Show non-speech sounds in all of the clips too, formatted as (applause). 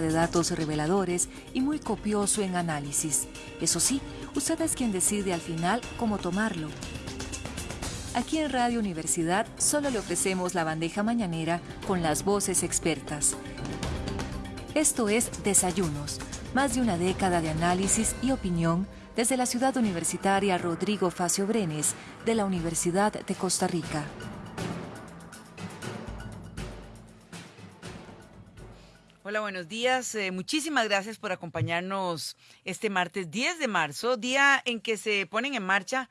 de datos reveladores y muy copioso en análisis. Eso sí, usted es quien decide al final cómo tomarlo. Aquí en Radio Universidad solo le ofrecemos la bandeja mañanera con las voces expertas. Esto es Desayunos, más de una década de análisis y opinión desde la ciudad universitaria Rodrigo Facio Brenes de la Universidad de Costa Rica. Hola, buenos días. Eh, muchísimas gracias por acompañarnos este martes 10 de marzo, día en que se ponen en marcha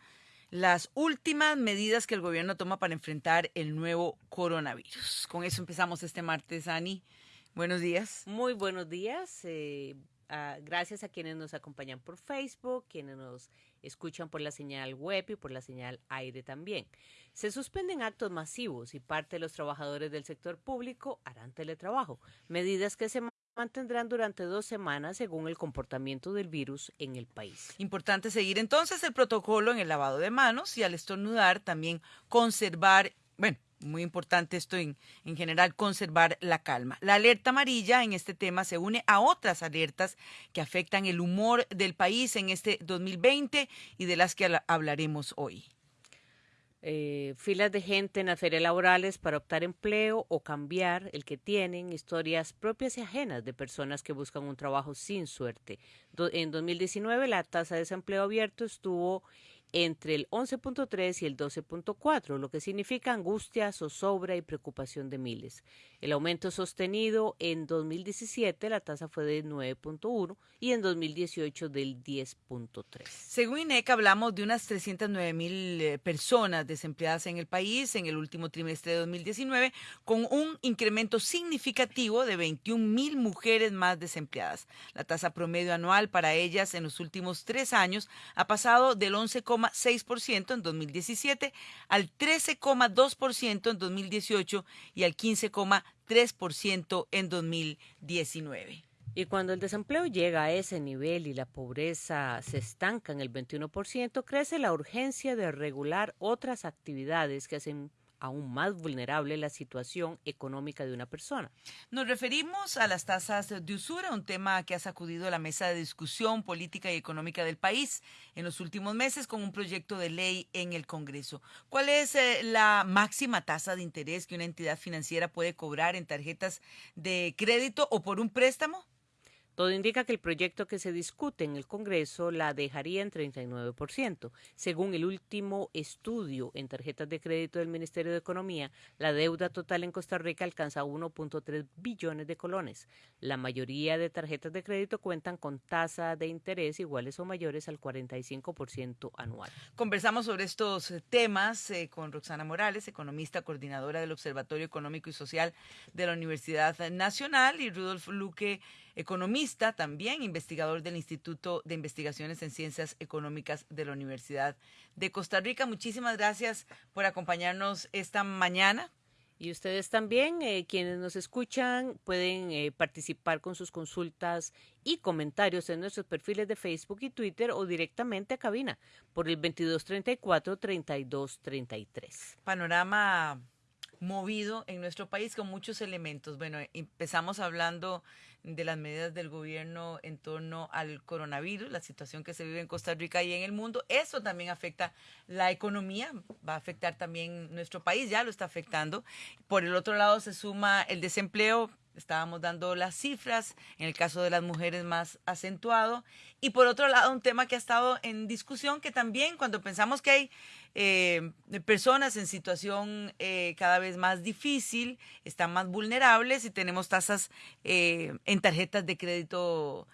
las últimas medidas que el gobierno toma para enfrentar el nuevo coronavirus. Con eso empezamos este martes, Ani. Buenos días. Muy buenos días. Eh, gracias a quienes nos acompañan por Facebook, quienes nos escuchan por la señal web y por la señal aire también. Se suspenden actos masivos y parte de los trabajadores del sector público harán teletrabajo, medidas que se mantendrán durante dos semanas según el comportamiento del virus en el país. Importante seguir entonces el protocolo en el lavado de manos y al estornudar también conservar, bueno, muy importante esto en, en, general, conservar la calma. La alerta amarilla en este tema se une a otras alertas que afectan el humor del país en este 2020 y de las que hablaremos hoy. Eh, filas de gente en las ferias laborales para optar empleo o cambiar el que tienen, historias propias y ajenas de personas que buscan un trabajo sin suerte. en 2019 la tasa de desempleo abierto estuvo entre el 11.3 y el 12.4, lo que significa angustia, zozobra y preocupación de miles. El aumento sostenido en 2017, la tasa fue de 9.1 y en 2018 del 10.3. Según INEC, hablamos de unas 309 mil eh, personas desempleadas en el país en el último trimestre de 2019, con un incremento significativo de 21 mil mujeres más desempleadas. La tasa promedio anual para ellas en los últimos tres años ha pasado del 11,6% en 2017 al 13,2% en 2018 y al 15,3% 3% en 2019. Y cuando el desempleo llega a ese nivel y la pobreza se estanca en el 21%, crece la urgencia de regular otras actividades que hacen aún más vulnerable la situación económica de una persona. Nos referimos a las tasas de usura, un tema que ha sacudido la mesa de discusión política y económica del país en los últimos meses con un proyecto de ley en el Congreso. ¿Cuál es eh, la máxima tasa de interés que una entidad financiera puede cobrar en tarjetas de crédito o por un préstamo? Todo indica que el proyecto que se discute en el Congreso la dejaría en 39%. Según el último estudio en tarjetas de crédito del Ministerio de Economía, la deuda total en Costa Rica alcanza 1.3 billones de colones. La mayoría de tarjetas de crédito cuentan con tasa de interés iguales o mayores al 45% anual. Conversamos sobre estos temas eh, con Roxana Morales, economista coordinadora del Observatorio Económico y Social de la Universidad Nacional, y Rudolf Luque economista también, investigador del Instituto de Investigaciones en Ciencias Económicas de la Universidad de Costa Rica. Muchísimas gracias por acompañarnos esta mañana. Y ustedes también, eh, quienes nos escuchan, pueden eh, participar con sus consultas y comentarios en nuestros perfiles de Facebook y Twitter o directamente a cabina por el 2234-3233. Panorama movido en nuestro país con muchos elementos. Bueno, empezamos hablando de las medidas del gobierno en torno al coronavirus, la situación que se vive en Costa Rica y en el mundo. Eso también afecta la economía, va a afectar también nuestro país, ya lo está afectando. Por el otro lado se suma el desempleo, estábamos dando las cifras, en el caso de las mujeres más acentuado. Y por otro lado, un tema que ha estado en discusión, que también cuando pensamos que hay eh, personas en situación eh, cada vez más difícil, están más vulnerables y tenemos tasas eh, en tarjetas de crédito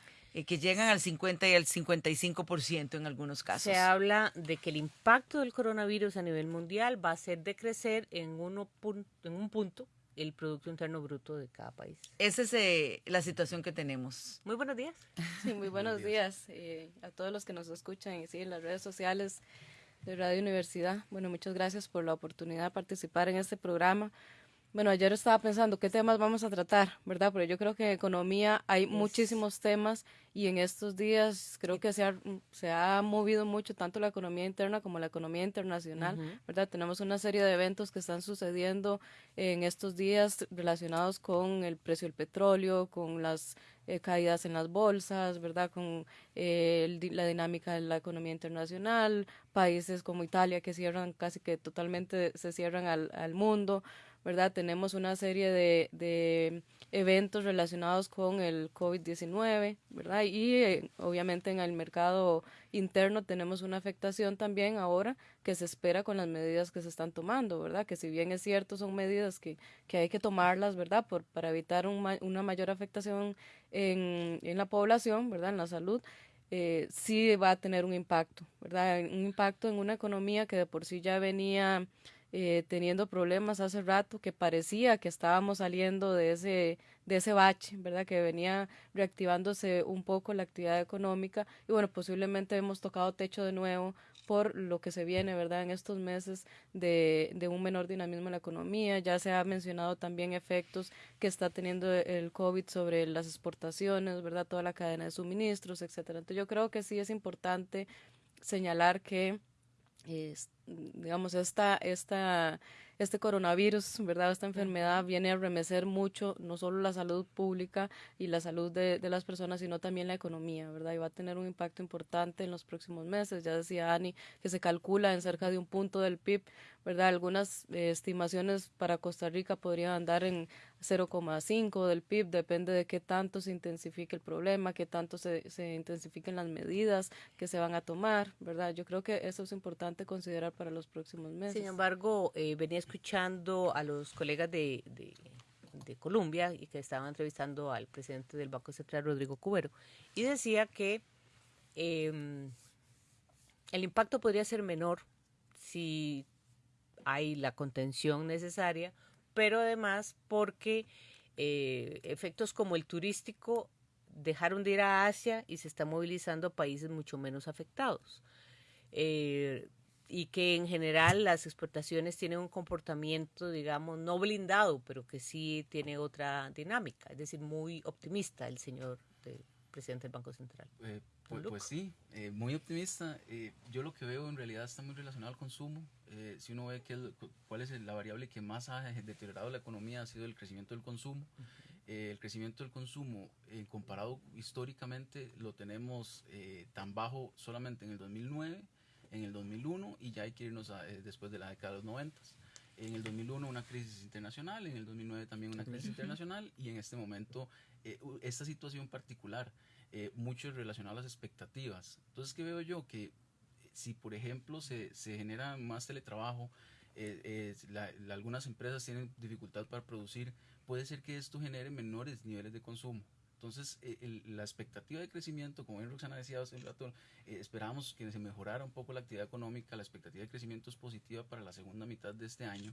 que llegan al 50 y al 55% en algunos casos. Se habla de que el impacto del coronavirus a nivel mundial va a ser decrecer en, uno en un punto el Producto Interno Bruto de cada país. Esa es la situación que tenemos. Muy buenos días. Sí, muy buenos días a todos los que nos escuchan y en las redes sociales de Radio Universidad. Bueno, muchas gracias por la oportunidad de participar en este programa. Bueno, ayer estaba pensando qué temas vamos a tratar, ¿verdad? Pero yo creo que en economía hay muchísimos temas y en estos días creo que se ha, se ha movido mucho tanto la economía interna como la economía internacional, ¿verdad? Tenemos una serie de eventos que están sucediendo en estos días relacionados con el precio del petróleo, con las eh, caídas en las bolsas, ¿verdad? Con eh, la dinámica de la economía internacional, países como Italia que cierran casi que totalmente, se cierran al, al mundo. ¿Verdad? Tenemos una serie de, de eventos relacionados con el COVID-19, ¿verdad? Y eh, obviamente en el mercado interno tenemos una afectación también ahora que se espera con las medidas que se están tomando, ¿verdad? Que si bien es cierto son medidas que, que hay que tomarlas, ¿verdad? Por, para evitar una mayor afectación en, en la población, ¿verdad? En la salud, eh, sí va a tener un impacto, ¿verdad? Un impacto en una economía que de por sí ya venía eh, teniendo problemas hace rato, que parecía que estábamos saliendo de ese, de ese bache, ¿verdad? Que venía reactivándose un poco la actividad económica y bueno, posiblemente hemos tocado techo de nuevo por lo que se viene, ¿verdad? En estos meses de, de un menor dinamismo en la economía. Ya se ha mencionado también efectos que está teniendo el COVID sobre las exportaciones, ¿verdad? Toda la cadena de suministros, etcétera. Entonces yo creo que sí es importante señalar que es, digamos, esta, esta, este coronavirus, ¿verdad? Esta enfermedad viene a remecer mucho, no solo la salud pública y la salud de, de, las personas, sino también la economía, ¿verdad? Y va a tener un impacto importante en los próximos meses. Ya decía Ani que se calcula en cerca de un punto del PIB ¿verdad? Algunas eh, estimaciones para Costa Rica podrían andar en 0,5 del PIB, depende de qué tanto se intensifique el problema, qué tanto se, se intensifiquen las medidas que se van a tomar, ¿verdad? Yo creo que eso es importante considerar para los próximos meses. Sin embargo, eh, venía escuchando a los colegas de, de, de Colombia y que estaban entrevistando al presidente del Banco Central, Rodrigo Cubero, y decía que eh, el impacto podría ser menor si hay la contención necesaria, pero además porque eh, efectos como el turístico dejaron de ir a Asia y se está movilizando a países mucho menos afectados. Eh, y que en general las exportaciones tienen un comportamiento, digamos, no blindado, pero que sí tiene otra dinámica, es decir, muy optimista el señor presidente del Banco Central. Eh, pues, pues, sí, eh, muy optimista. Eh, yo lo que veo en realidad está muy relacionado al consumo. Eh, si uno ve que, cuál es la variable que más ha (laughs) deteriorado la economía ha sido el crecimiento del consumo. el crecimiento del consumo, comparado históricamente, lo tenemos tan bajo solamente en el 2009, en el 2001 y ya hay que irnos después de la década de los 90. En el 2001 una crisis internacional, en el 2009 también una crisis internacional y en este momento esta situación particular eh, mucho relacionado a las expectativas. Entonces, ¿qué veo yo? Que eh, si, por ejemplo, se, se genera más teletrabajo, eh, algunas empresas tienen dificultad para producir, puede ser que esto genere menores niveles de consumo. Entonces, la expectativa de crecimiento, como bien Roxana decía hace un rato, esperamos que se mejorara un poco la actividad económica, la expectativa de crecimiento es positiva para la segunda mitad de este año.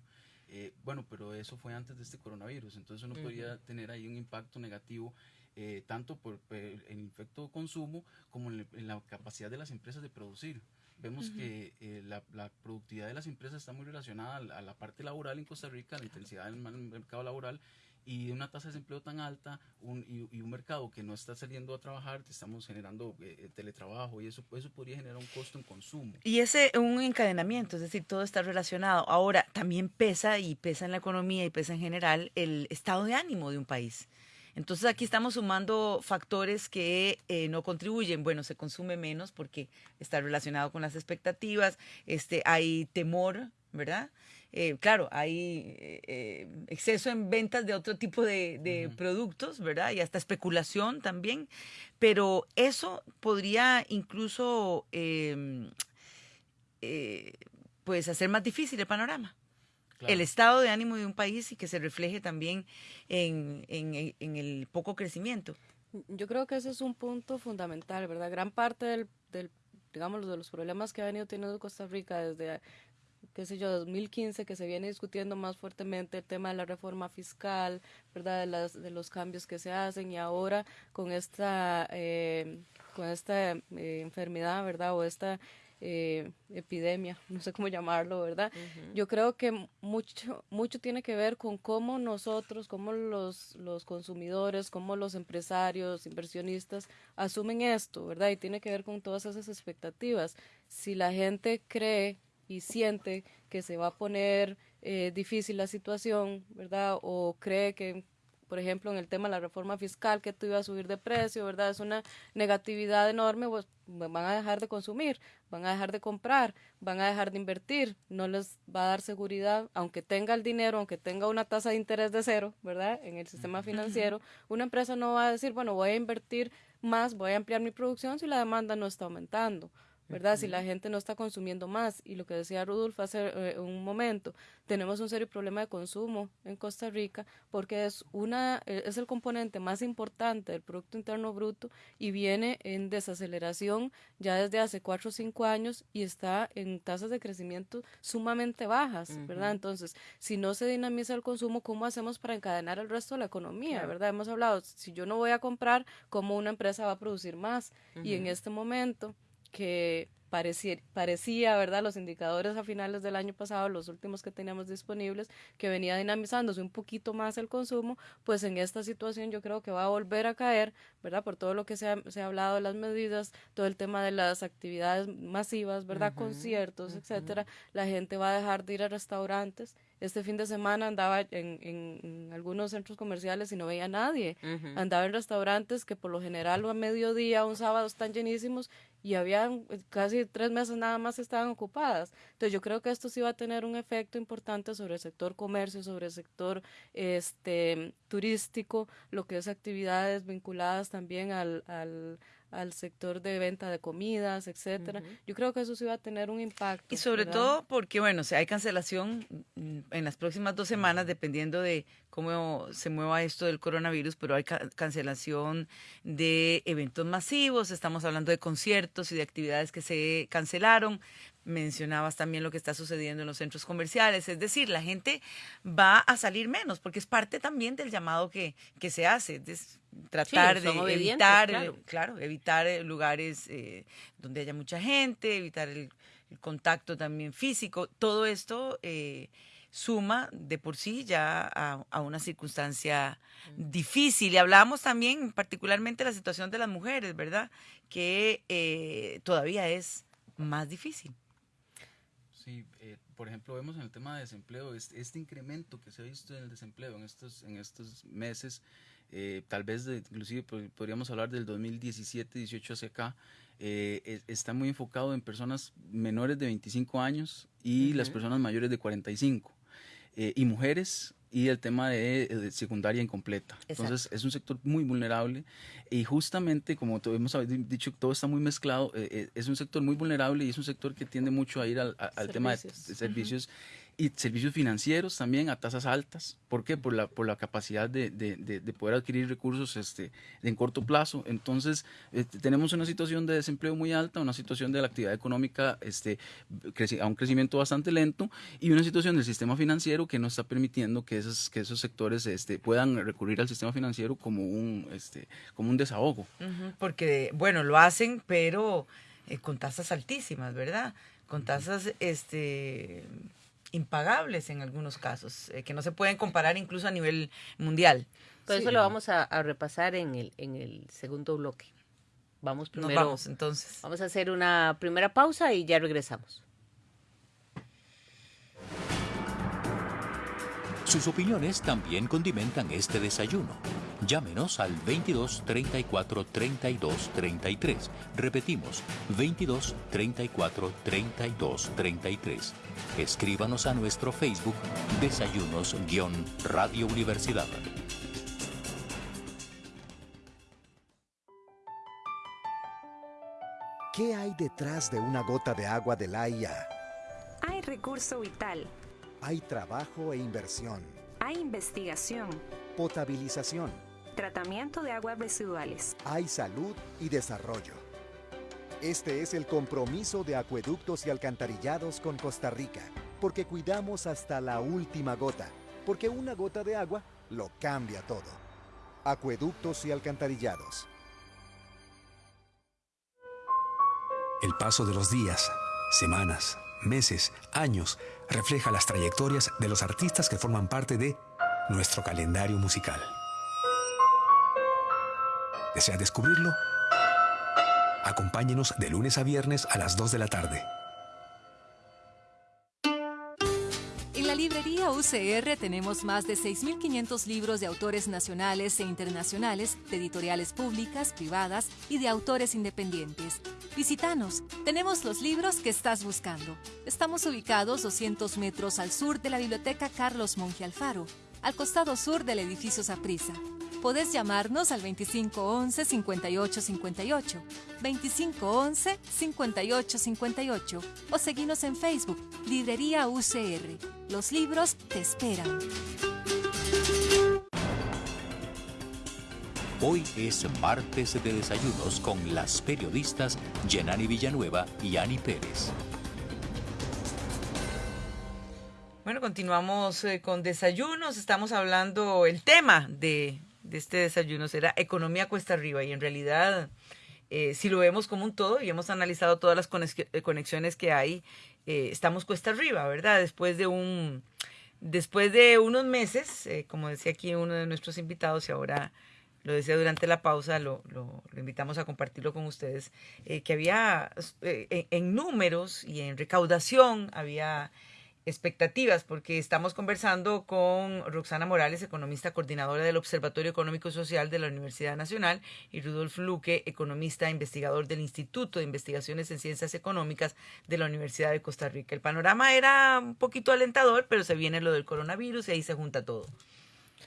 bueno, pero eso fue antes de este coronavirus, entonces uno podría tener ahí un impacto negativo eh, tanto por, el efecto consumo como en, la capacidad de las empresas de producir. Vemos que eh, la, productividad de las empresas está muy relacionada a la, parte laboral en Costa Rica, a la intensidad del mercado laboral y una tasa de desempleo tan alta un, y, un mercado que no está saliendo a trabajar, estamos generando eh, teletrabajo y eso, eso podría generar un costo en consumo. Y ese un encadenamiento, es decir, todo está relacionado. Ahora, también pesa y pesa en la economía y pesa en general el estado de ánimo de un país. Entonces aquí estamos sumando factores que eh, no contribuyen. Bueno, se consume menos porque está relacionado con las expectativas, este, hay temor, ¿verdad? Eh, claro, hay eh, exceso en ventas de otro tipo de, productos, ¿verdad? Y hasta especulación también, pero eso podría incluso em, pues hacer más difícil el panorama el estado de ánimo de un país y que se refleje también en, en, el poco crecimiento. Yo creo que ese es un punto fundamental, ¿verdad? Gran parte del, del digamos, de los problemas que ha venido teniendo Costa Rica desde, qué sé yo, 2015, que se viene discutiendo más fuertemente el tema de la reforma fiscal, ¿verdad? De, las, de los cambios que se hacen y ahora con esta, eh, con esta eh, enfermedad, ¿verdad? O esta eh, epidemia, (laughs) no sé cómo llamarlo, ¿verdad? Yo creo que mucho, mucho tiene que ver con cómo nosotros, cómo los, los consumidores, cómo los empresarios, inversionistas asumen esto, ¿verdad? Y tiene que ver con todas esas expectativas. Si la gente cree y siente que se va a poner eh, difícil la situación, ¿verdad? O cree que por ejemplo, en el tema de la reforma fiscal, que esto iba a subir de precio, ¿verdad? Es una negatividad enorme, pues van a dejar de consumir, van a dejar de comprar, van a dejar de invertir, no les va a dar seguridad, aunque tenga el dinero, aunque tenga una tasa de interés de cero, ¿verdad? En el sistema financiero, una empresa no va a decir, bueno, voy a invertir más, voy a ampliar mi producción si la demanda no está aumentando. ¿Verdad? Si la gente no está consumiendo más. Y lo que decía Rudolf hace eh, un momento, tenemos un serio problema de consumo en Costa Rica porque es, una, eh, es el componente más importante del Producto Interno Bruto y viene en desaceleración ya desde hace cuatro o cinco años y está en tasas de crecimiento sumamente bajas, ¿verdad? Entonces, si no se dinamiza el consumo, ¿cómo hacemos para encadenar el resto de la economía, ¿verdad? Hemos hablado, si yo no voy a comprar, ¿cómo una empresa va a producir más? Y en este momento que parecía, parecía, ¿verdad? Los indicadores a finales del año pasado, los últimos que teníamos disponibles, que venía dinamizándose un poquito más el consumo, pues en esta situación yo creo que va a volver a caer, ¿verdad? Por todo lo que se ha, se ha hablado de las medidas, todo el tema de las actividades masivas, ¿verdad? Conciertos, etcétera. La gente va a dejar de ir a restaurantes este fin de semana andaba en, en, algunos centros comerciales y no veía a nadie. Andaba en restaurantes que por lo general a mediodía, un sábado están llenísimos y había eh, casi tres meses nada más estaban ocupadas. Entonces yo creo que esto sí va a tener un efecto importante sobre el sector comercio, sobre el sector este turístico, lo que es actividades vinculadas también al, al al sector de venta de comidas, etcétera. Yo creo que eso sí va a tener un impacto. Y sobre todo porque, bueno, si hay cancelación mm, en las próximas dos semanas, dependiendo de cómo se mueva esto del coronavirus, pero hay cancelación de eventos masivos, estamos hablando de conciertos y de actividades que se cancelaron. Mencionabas también lo que está sucediendo en los centros comerciales, es decir, la gente va a salir menos, porque es parte también del llamado que, que se hace tratar de evitar, claro. evitar eh, lugares eh, donde haya mucha gente, evitar el, contacto también físico. Todo esto eh, suma de por sí ya a, una circunstancia difícil. Y hablamos también particularmente de la situación de las mujeres, ¿verdad? Que todavía es más difícil. Sí, por ejemplo, vemos en el tema de desempleo, este, este, incremento que se ha visto en el desempleo en estos, en estos meses, eh, tal vez inclusive podríamos hablar del 2017-18 hacia acá, eh, está muy enfocado en personas menores de 25 años y las personas mayores de 45. Eh, y mujeres y el tema de, secundaria incompleta. Entonces es un sector muy vulnerable y justamente como hemos dicho, todo está muy mezclado, es un sector muy vulnerable y es un sector que tiende mucho a ir al, tema de, servicios y servicios financieros también a tasas altas. ¿Por qué? Por la, por la capacidad de, de, de poder adquirir recursos este, en corto plazo. Entonces, este, tenemos una situación de desempleo muy alta, una situación de la actividad económica este, a un crecimiento bastante lento y una situación del sistema financiero que no está permitiendo que esos, que esos sectores este, puedan recurrir al sistema financiero como un, este, como un desahogo. Porque, bueno, lo hacen, pero eh, con tasas altísimas, ¿verdad? Con tasas este, impagables en algunos casos, eh, que no se pueden comparar incluso a nivel mundial. Por eso lo vamos a, repasar en el, en el segundo bloque. Vamos primero. vamos entonces. Vamos a hacer una primera pausa y ya regresamos. Sus opiniones también condimentan este desayuno. Llámenos al 22 34 32 33. Repetimos, 22 34 32 33. Escríbanos a nuestro Facebook Desayunos-Radio Universidad. ¿Qué hay detrás de una gota de agua de la IA? Hay recurso vital hay trabajo e inversión. Hay investigación. Potabilización. Tratamiento de aguas residuales. Hay salud y desarrollo. Este es el compromiso de Acueductos y Alcantarillados con Costa Rica, porque cuidamos hasta la última gota, porque una gota de agua lo cambia todo. Acueductos y Alcantarillados. El paso de los días semanas, meses, años, refleja las trayectorias de los artistas que forman parte de nuestro calendario musical. ¿Desea descubrirlo? Acompáñenos de lunes a viernes a las 2 de la tarde. En la librería UCR tenemos más de 6.500 libros de autores nacionales e internacionales, de editoriales públicas, privadas y de autores independientes. Visítanos, tenemos los libros que estás buscando. Estamos ubicados 200 metros al sur de la Biblioteca Carlos Monge Alfaro, al costado sur del edificio Saprissa. Podés llamarnos al 2511-5858, 2511-5858 o seguirnos en Facebook, Librería UCR. Los libros te esperan. Hoy es martes de desayunos con las periodistas Yenani Villanueva y Ani Pérez. Bueno, continuamos eh, con desayunos. Estamos hablando, el tema de, de este desayuno será economía cuesta arriba y en realidad, eh, si lo vemos como un todo y hemos analizado todas las eh, conexiones que hay, eh, estamos cuesta arriba, ¿verdad? Después de un, después de unos meses, eh, como decía aquí uno de nuestros invitados y ahora lo decía durante la pausa, lo, lo- lo invitamos a compartirlo con ustedes, eh, que había eh, en, en números y en recaudación había expectativas, porque estamos conversando con Roxana Morales, economista coordinadora del Observatorio Económico y Social de la Universidad Nacional, y Rudolf Luque, economista e investigador del Instituto de Investigaciones en Ciencias Económicas de la Universidad de Costa Rica. El panorama era un poquito alentador, pero se viene lo del coronavirus y ahí se junta todo.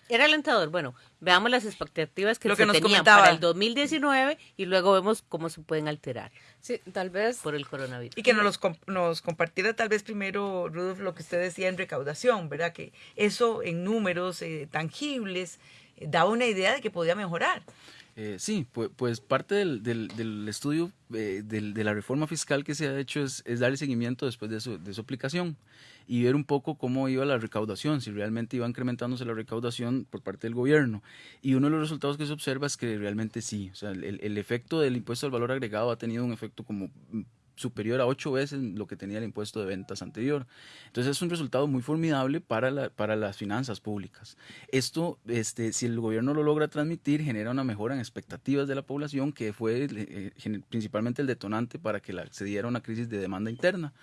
Era alentador. Bueno, veamos las expectativas que Lo se que nos tenían comentaba. para el 2019 y luego vemos cómo se pueden alterar Sí, tal vez por el coronavirus. Y que nos, los com- nos compartiera tal vez primero, Rudolf, lo que usted decía en recaudación, ¿verdad? Que eso en números eh, tangibles eh, daba una idea de que podía mejorar. Eh, sí, pues, pues parte del, del- estudio eh, del- de la reforma fiscal que se ha hecho es, es darle seguimiento después de su, aplicación y ver un poco cómo iba la recaudación, si realmente iba incrementándose la recaudación por parte del gobierno. Y uno de los resultados que se observa es que realmente sí, o sea, el, efecto del impuesto al valor agregado ha tenido un efecto como superior a ocho veces lo que tenía el impuesto de ventas anterior. Entonces es un resultado muy formidable para, la- para las finanzas públicas. Esto, este, si el gobierno lo logra transmitir, genera una mejora en expectativas de la población, que fue eh, principalmente el detonante para que la- se diera una crisis de demanda interna.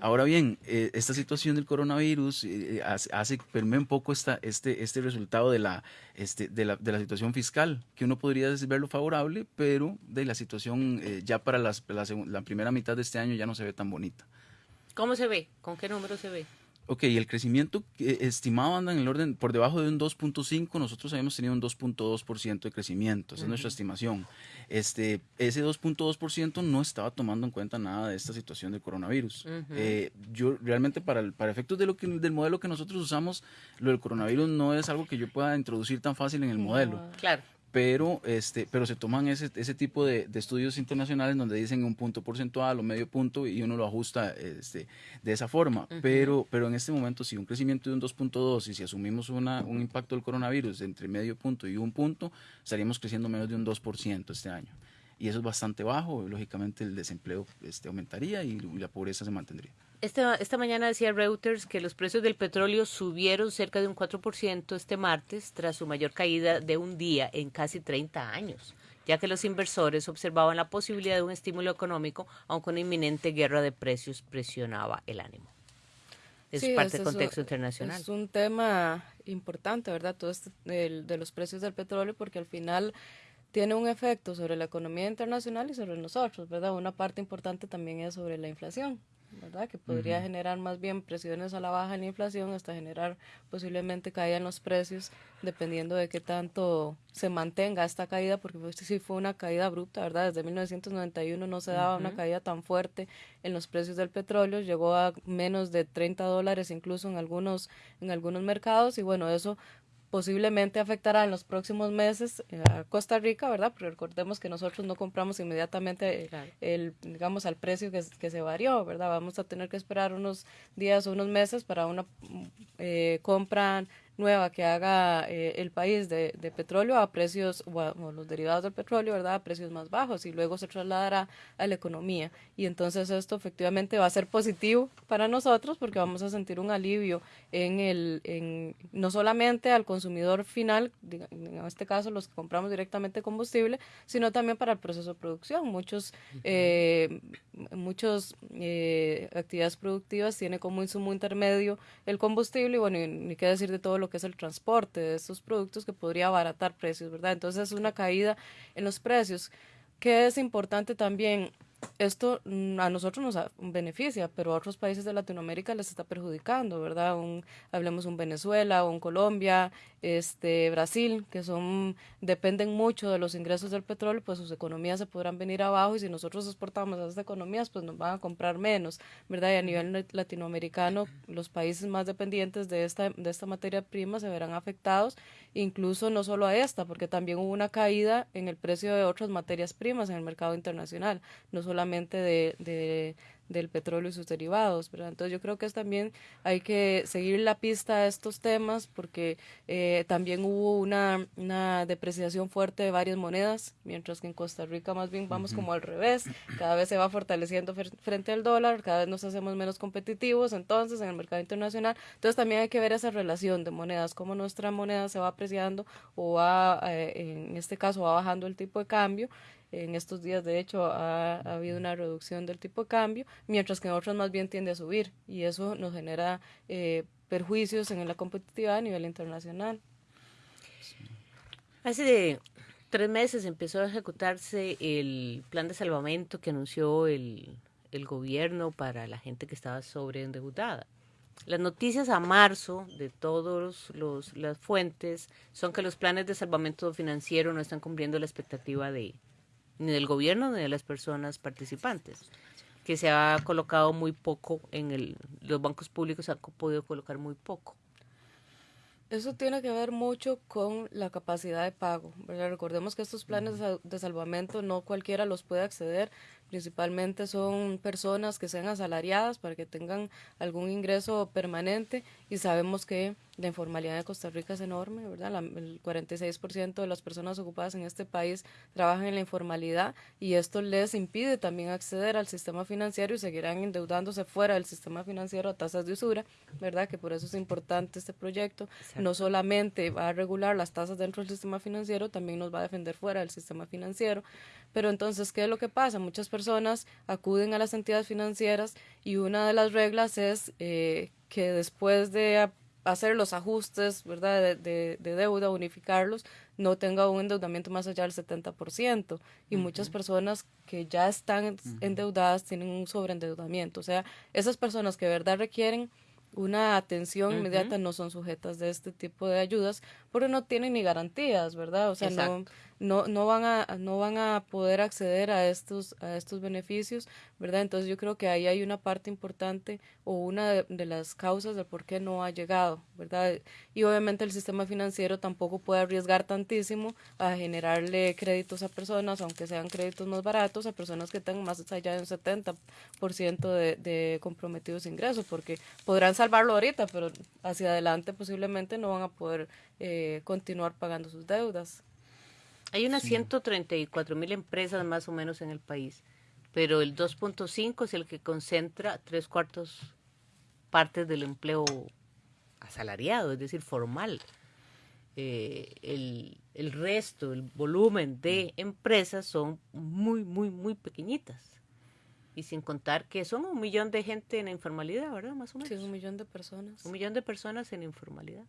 Ahora bien, eh, esta situación del coronavirus eh, hace, permea un poco esta, este, este resultado de la, este, de, la, de la situación fiscal, que uno podría verlo favorable, pero de la situación eh, ya para las, la, la primera mitad de este año ya no se ve tan bonita. ¿Cómo se ve? ¿Con qué número se ve? Ok, el crecimiento eh, estimado anda en el orden por debajo de un 2.5, nosotros habíamos tenido un 2.2% de crecimiento, esa es nuestra estimación. Este, ese 2.2% no estaba tomando en cuenta nada de esta situación del coronavirus. Eh, yo realmente para, el- para efectos de lo que, del modelo que nosotros usamos, lo del coronavirus no es algo que yo pueda introducir tan fácil en el modelo Claro. Pero este pero se toman ese, ese tipo de, de estudios internacionales donde dicen un punto porcentual o medio punto y uno lo ajusta este, de esa forma. Pero pero en este momento si un crecimiento de un 2.2 y si asumimos una, un impacto del coronavirus de entre medio punto y un punto estaríamos creciendo menos de un 2% este año. Y eso es bastante bajo lógicamente el desempleo este, aumentaría y la pobreza se mantendría Esta, esta mañana decía Reuters que los precios del petróleo subieron cerca de un 4% este martes tras su mayor caída de un día en casi 30 años, ya que los inversores observaban la posibilidad de un estímulo económico, aunque una inminente guerra de precios presionaba el ánimo. Es Sí, parte del es contexto un- internacional. Es un tema importante, ¿verdad? Todo este de los precios del petróleo, porque al final tiene un efecto sobre la economía internacional y sobre nosotros, ¿verdad? Una parte importante también es sobre la inflación, ¿verdad? Que podría generar más bien presiones a la baja en la inflación hasta generar posiblemente caída en los precios, dependiendo de qué tanto se mantenga esta caída, porque pues, sí fue una caída abrupta, ¿verdad? Desde 1991 no se daba una caída tan fuerte en los precios del petróleo, llegó a menos de 30 dólares incluso en algunos, en algunos mercados y bueno, eso posiblemente afectará en los próximos meses eh, a Costa Rica, ¿verdad? Pero recordemos que nosotros no compramos inmediatamente eh, Claro. el, digamos, al precio que, que se varió, ¿verdad? Vamos a tener que esperar unos días o unos meses para una mm, eh, compra nueva que haga eh, el país de, de, petróleo a precios, o, los derivados del petróleo, ¿verdad? A precios más bajos y luego se trasladará a la economía. Y entonces esto efectivamente va a ser positivo para nosotros porque vamos a sentir un alivio en el, en, no solamente al consumidor final, en este caso los que compramos directamente combustible, sino también para el proceso de producción. Muchos, eh, muchos eh, actividades productivas tienen como insumo intermedio el combustible y bueno, ni qué decir de todo lo que es el transporte de estos productos que podría abaratar precios, ¿verdad? Entonces es una caída en los precios. que es importante también esto mm, a nosotros nos beneficia, pero a otros países de Latinoamérica les está perjudicando, ¿verdad? Un, hablemos un Venezuela, un Colombia, este Brasil, que son dependen mucho de los ingresos del petróleo, pues sus economías se podrán venir abajo y si nosotros exportamos a esas economías, pues nos van a comprar menos, ¿verdad? Y a nivel latinoamericano, los países más dependientes de esta de esta materia prima se verán afectados, incluso no solo a esta, porque también hubo una caída en el precio de otras materias primas en el mercado internacional, no solamente de, de, del petróleo y sus derivados, ¿verdad? Entonces yo creo que es también hay que seguir la pista a estos temas porque eh, también hubo una, una depreciación fuerte de varias monedas, mientras que en Costa Rica más bien vamos como al revés, cada vez se va fortaleciendo frente al dólar, cada vez nos hacemos menos competitivos entonces en el mercado internacional, entonces también hay que ver esa relación de monedas, cómo nuestra moneda se va apreciando o va, eh, en este caso va bajando el tipo de cambio en estos días, de hecho, ha, habido una reducción del tipo de cambio, mientras que en otros más bien tiende a subir y eso nos genera eh, perjuicios en la competitividad a nivel internacional. Hace tres meses empezó a ejecutarse el plan de salvamento que anunció el, el gobierno para la gente que estaba sobreendeudada. Las noticias a marzo de todas las fuentes son que los planes de salvamento financiero no están cumpliendo la expectativa de, ni del gobierno ni de las personas participantes, que se ha colocado muy poco en el, los bancos públicos han podido colocar muy poco. Eso tiene que ver mucho con la capacidad de pago. Recordemos que estos planes de salvamento no cualquiera los puede acceder, principalmente son personas que sean asalariadas para que tengan algún ingreso permanente y sabemos que la informalidad de Costa Rica es enorme, ¿verdad? el 46% de las personas ocupadas en este país trabajan en la informalidad y esto les impide también acceder al sistema financiero y seguirán endeudándose fuera del sistema financiero a tasas de usura, ¿verdad? Que por eso es importante este proyecto. No solamente va a regular las tasas dentro del sistema financiero, también nos va a defender fuera del sistema financiero. Pero entonces, ¿qué es lo que pasa? Muchas personas acuden a las entidades financieras y una de las reglas es eh, que después de hacer los ajustes, ¿verdad?, de, deuda, unificarlos, no tenga un endeudamiento más allá del 70%. Y muchas personas que ya están endeudadas tienen un sobreendeudamiento. O sea, esas personas que de verdad requieren una atención inmediata no son sujetas de este tipo de ayudas porque no tienen ni garantías, ¿verdad? O sea, no no, no, van a, no van a poder acceder a estos, a estos beneficios, ¿verdad? Entonces yo creo que ahí hay una parte importante o una de, las causas del por qué no ha llegado, ¿verdad? Y obviamente el sistema financiero tampoco puede arriesgar tantísimo a generarle créditos a personas, aunque sean créditos más baratos, a personas que tengan más allá de un 70% de, de comprometidos ingresos, porque podrán salvarlo ahorita, pero hacia adelante posiblemente no van a poder eh, continuar pagando sus deudas. Hay unas 134 mil empresas más o menos en el país, pero el 2.5 es el que concentra tres cuartos partes del empleo asalariado, es decir, formal. Eh, el, el, resto, el volumen de empresas son muy, muy, muy pequeñitas. Y sin contar que son un millón de gente en informalidad, ¿verdad? Más o menos. Sí, un millón de personas. Un millón de personas en informalidad.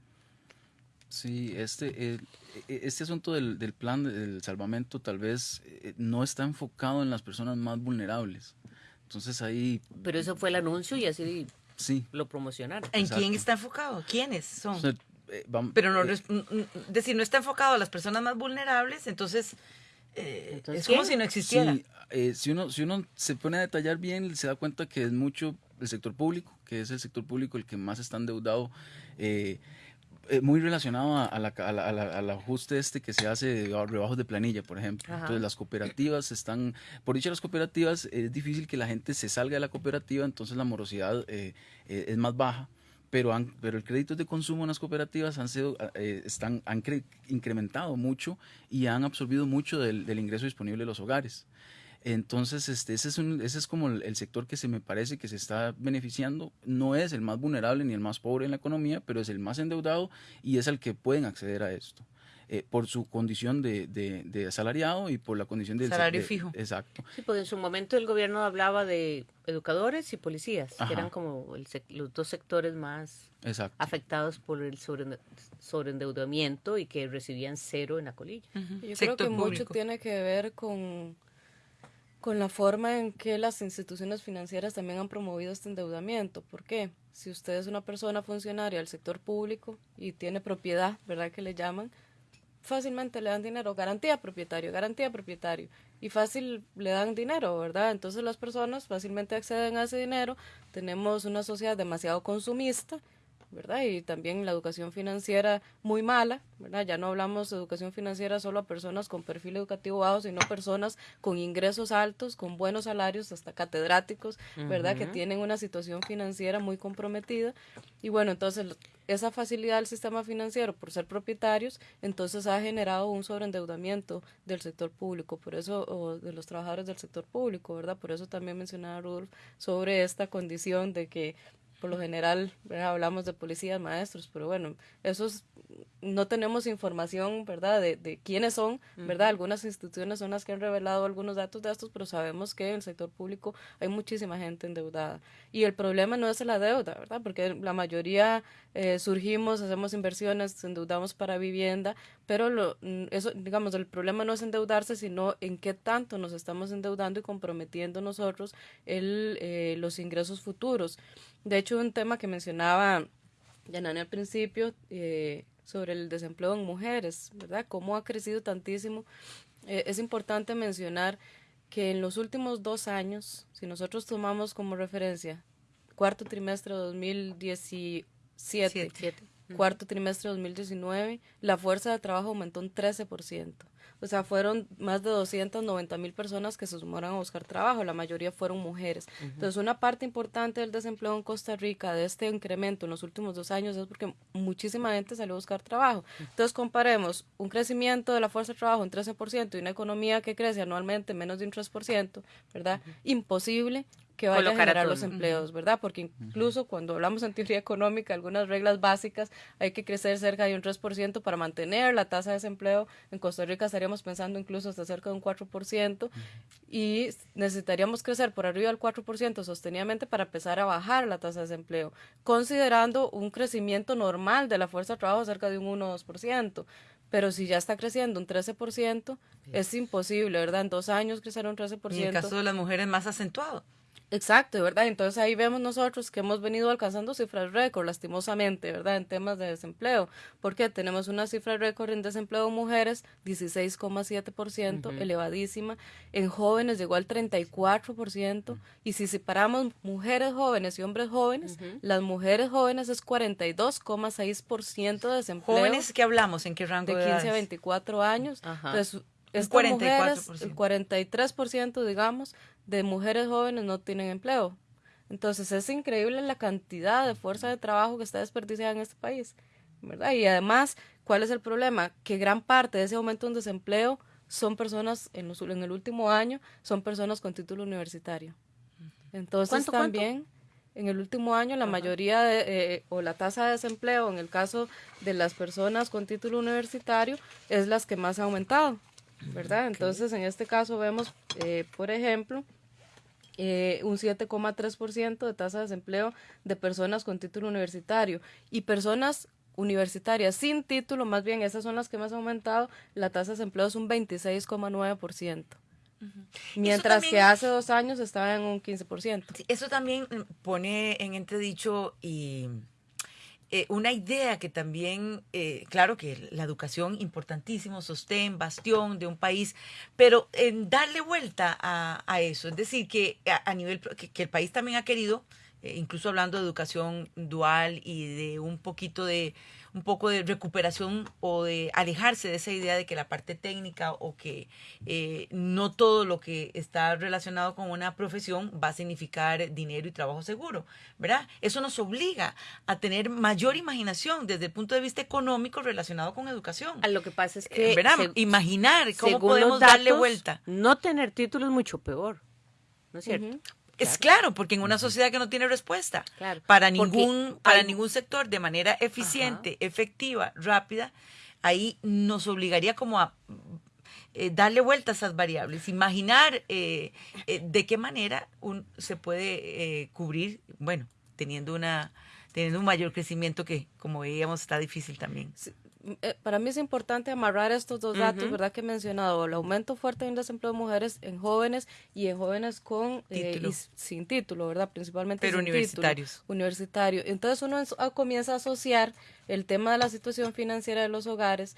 Sí, este, este asunto del, del, plan del salvamento tal vez eh, no está enfocado en las personas más vulnerables. Entonces ahí... Pero eso fue el anuncio y así sí. lo promocionaron. ¿En quién está enfocado? ¿Quiénes son? Eh, Pero no, eh, decir, no está enfocado a las personas más vulnerables, entonces, es como si no existiera. Sí, si, uno, si uno se pone a detallar bien, se da cuenta que es mucho el sector público, que es el sector público el que más está endeudado. Eh, eh, muy relacionado a la, al ajuste este que se hace de rebajos de planilla, por ejemplo. Entonces las cooperativas están, por dicho las cooperativas, es difícil que la gente se salga de la cooperativa, entonces la morosidad eh, eh, es más baja pero, han, pero el crédito de consumo en las cooperativas han, sido, eh, están, han incrementado mucho y han absorbido mucho del, del, ingreso disponible de los hogares. Entonces, este, ese, es un, ese es como el, sector que se me parece que se está beneficiando. No es el más vulnerable ni el más pobre en la economía, pero es el más endeudado y es el que pueden acceder a esto. Eh, por su condición de, de, asalariado y por la condición del salario fijo. Exacto. Sí, porque en su momento el gobierno hablaba de educadores y policías, que eran como los dos sectores más afectados por el sobre, sobreendeudamiento y que recibían cero en la colilla. Yo creo que mucho tiene que ver con con la forma en que las instituciones financieras también han promovido este endeudamiento. ¿Por qué? Si usted es una persona funcionaria del sector público y tiene propiedad, ¿verdad que le llaman? Fácilmente le dan dinero, garantía propietario, garantía propietario. Y fácil le dan dinero, ¿verdad? Entonces las personas fácilmente acceden a ese dinero. Tenemos una sociedad demasiado consumista ¿verdad? Y también la educación financiera muy mala, ¿verdad? Ya no hablamos de educación financiera solo a personas con perfil educativo bajo, sino personas con ingresos altos, con buenos salarios, hasta catedráticos, ¿verdad? Que tienen una situación financiera muy comprometida. Y bueno, entonces esa facilidad del sistema financiero por ser propietarios, entonces ha generado un sobreendeudamiento del sector público, por eso, o de los trabajadores del sector público, ¿verdad? Por eso también mencionaba Rudolf sobre esta condición de que por lo general hablamos de policías, maestros, pero bueno, esos no tenemos información, ¿verdad?, de, de quiénes son, ¿verdad? Algunas instituciones son las que han revelado algunos datos de estos, pero sabemos que en el sector público hay muchísima gente endeudada. Y el problema no es la deuda, ¿verdad? Porque la mayoría eh, surgimos, hacemos inversiones, endeudamos para vivienda, pero lo, mm, eso, digamos, el problema no es endeudarse, sino en qué tanto nos estamos endeudando y comprometiendo nosotros el, eh, los ingresos futuros. De hecho, un tema que mencionaba Yanani al principio, eh, sobre el desempleo en mujeres, ¿verdad? Cómo ha crecido tantísimo. Eh, es importante mencionar que en los últimos dos años, si nosotros tomamos como referencia cuarto trimestre de 2017, cuarto trimestre de 2019, la fuerza de trabajo aumentó un 13%. O sea, fueron más de 290 mil personas que se sumaron a buscar trabajo, la mayoría fueron mujeres. Entonces, una parte importante del desempleo en Costa Rica, de este incremento en los últimos dos años, es porque muchísima gente salió a buscar trabajo. Entonces, comparemos un crecimiento de la fuerza de trabajo en 13% y una economía que crece anualmente menos de un 3%, ¿verdad? Imposible que vaya a generar los empleos, ¿verdad? Porque incluso cuando hablamos en teoría económica, algunas reglas básicas, hay que crecer cerca de un 3% para mantener la tasa de desempleo. En Costa Rica estaríamos pensando incluso hasta cerca de un 4% y necesitaríamos crecer por arriba del 4% sostenidamente para empezar a bajar la tasa de desempleo, considerando un crecimiento normal de la fuerza de trabajo cerca de un 1-2% pero si ya está creciendo un 13%, es imposible, ¿verdad? En dos años crecer un 13%. Y en el caso de las mujeres más acentuado. Exacto, ¿verdad? Entonces ahí vemos nosotros que hemos venido alcanzando cifras récord, lastimosamente, ¿verdad? En temas de desempleo, porque tenemos una cifra récord en desempleo de mujeres, 16,7%, elevadísima. En jóvenes llegó al 34%. Y si separamos mujeres jóvenes y hombres jóvenes, las mujeres jóvenes es 42,6% de desempleo. ¿Jóvenes qué hablamos? ¿En qué rango de, 15 a 24 años. Entonces, es 44%. el 43%, digamos, de mujeres jóvenes no tienen empleo. Entonces es increíble la cantidad de fuerza de trabajo que está desperdiciada en este país, ¿verdad? Y además, ¿cuál es el problema? Que gran parte de ese aumento en desempleo son personas, en, en el último año, son personas con título universitario. Entonces también... En el último año, la mayoría de, eh, o la tasa de desempleo, en el caso de las personas con título universitario, es las que más ha aumentado. ¿Verdad? Entonces, en este caso vemos, eh, por ejemplo, eh, un 7,3% de tasa de desempleo de personas con título universitario y personas universitarias sin título, más bien esas son las que más han aumentado, la tasa de desempleo es un 26,9%. Mientras que hace dos años estaba en un 15%. Eso también pone en entredicho y eh, una idea que también, eh, claro que la educación importantísimo, sostén, bastión de un país, pero en darle vuelta a, eso, es decir, que a, nivel, que, el país también ha querido eh, incluso hablando de educación dual y de un poquito de un poco de recuperación o de alejarse de esa idea de que la parte técnica o que eh, no todo lo que está relacionado con una profesión va a significar dinero y trabajo seguro, ¿verdad? Eso nos obliga a tener mayor imaginación desde el punto de vista económico relacionado con educación. A lo que pasa es que ¿verdad? Imaginar cómo podemos darle vuelta. No tener título es mucho peor, ¿no es cierto? Es claro, porque en una sociedad que no tiene respuesta para ningún para ningún sector de manera eficiente, efectiva, rápida, ahí nos obligaría como a eh, darle vuelta a esas variables, imaginar eh, eh, de qué manera un, se puede cubrir, bueno, teniendo una teniendo un mayor crecimiento que, como veíamos, está difícil también. Eh, para mí es importante amarrar estos dos datos, ¿verdad? Que he mencionado, el aumento fuerte en desempleo de mujeres en jóvenes y en jóvenes con eh, sin título, ¿verdad? Principalmente Pero universitarios. universitario. Entonces uno comienza a asociar el tema de la situación financiera de los hogares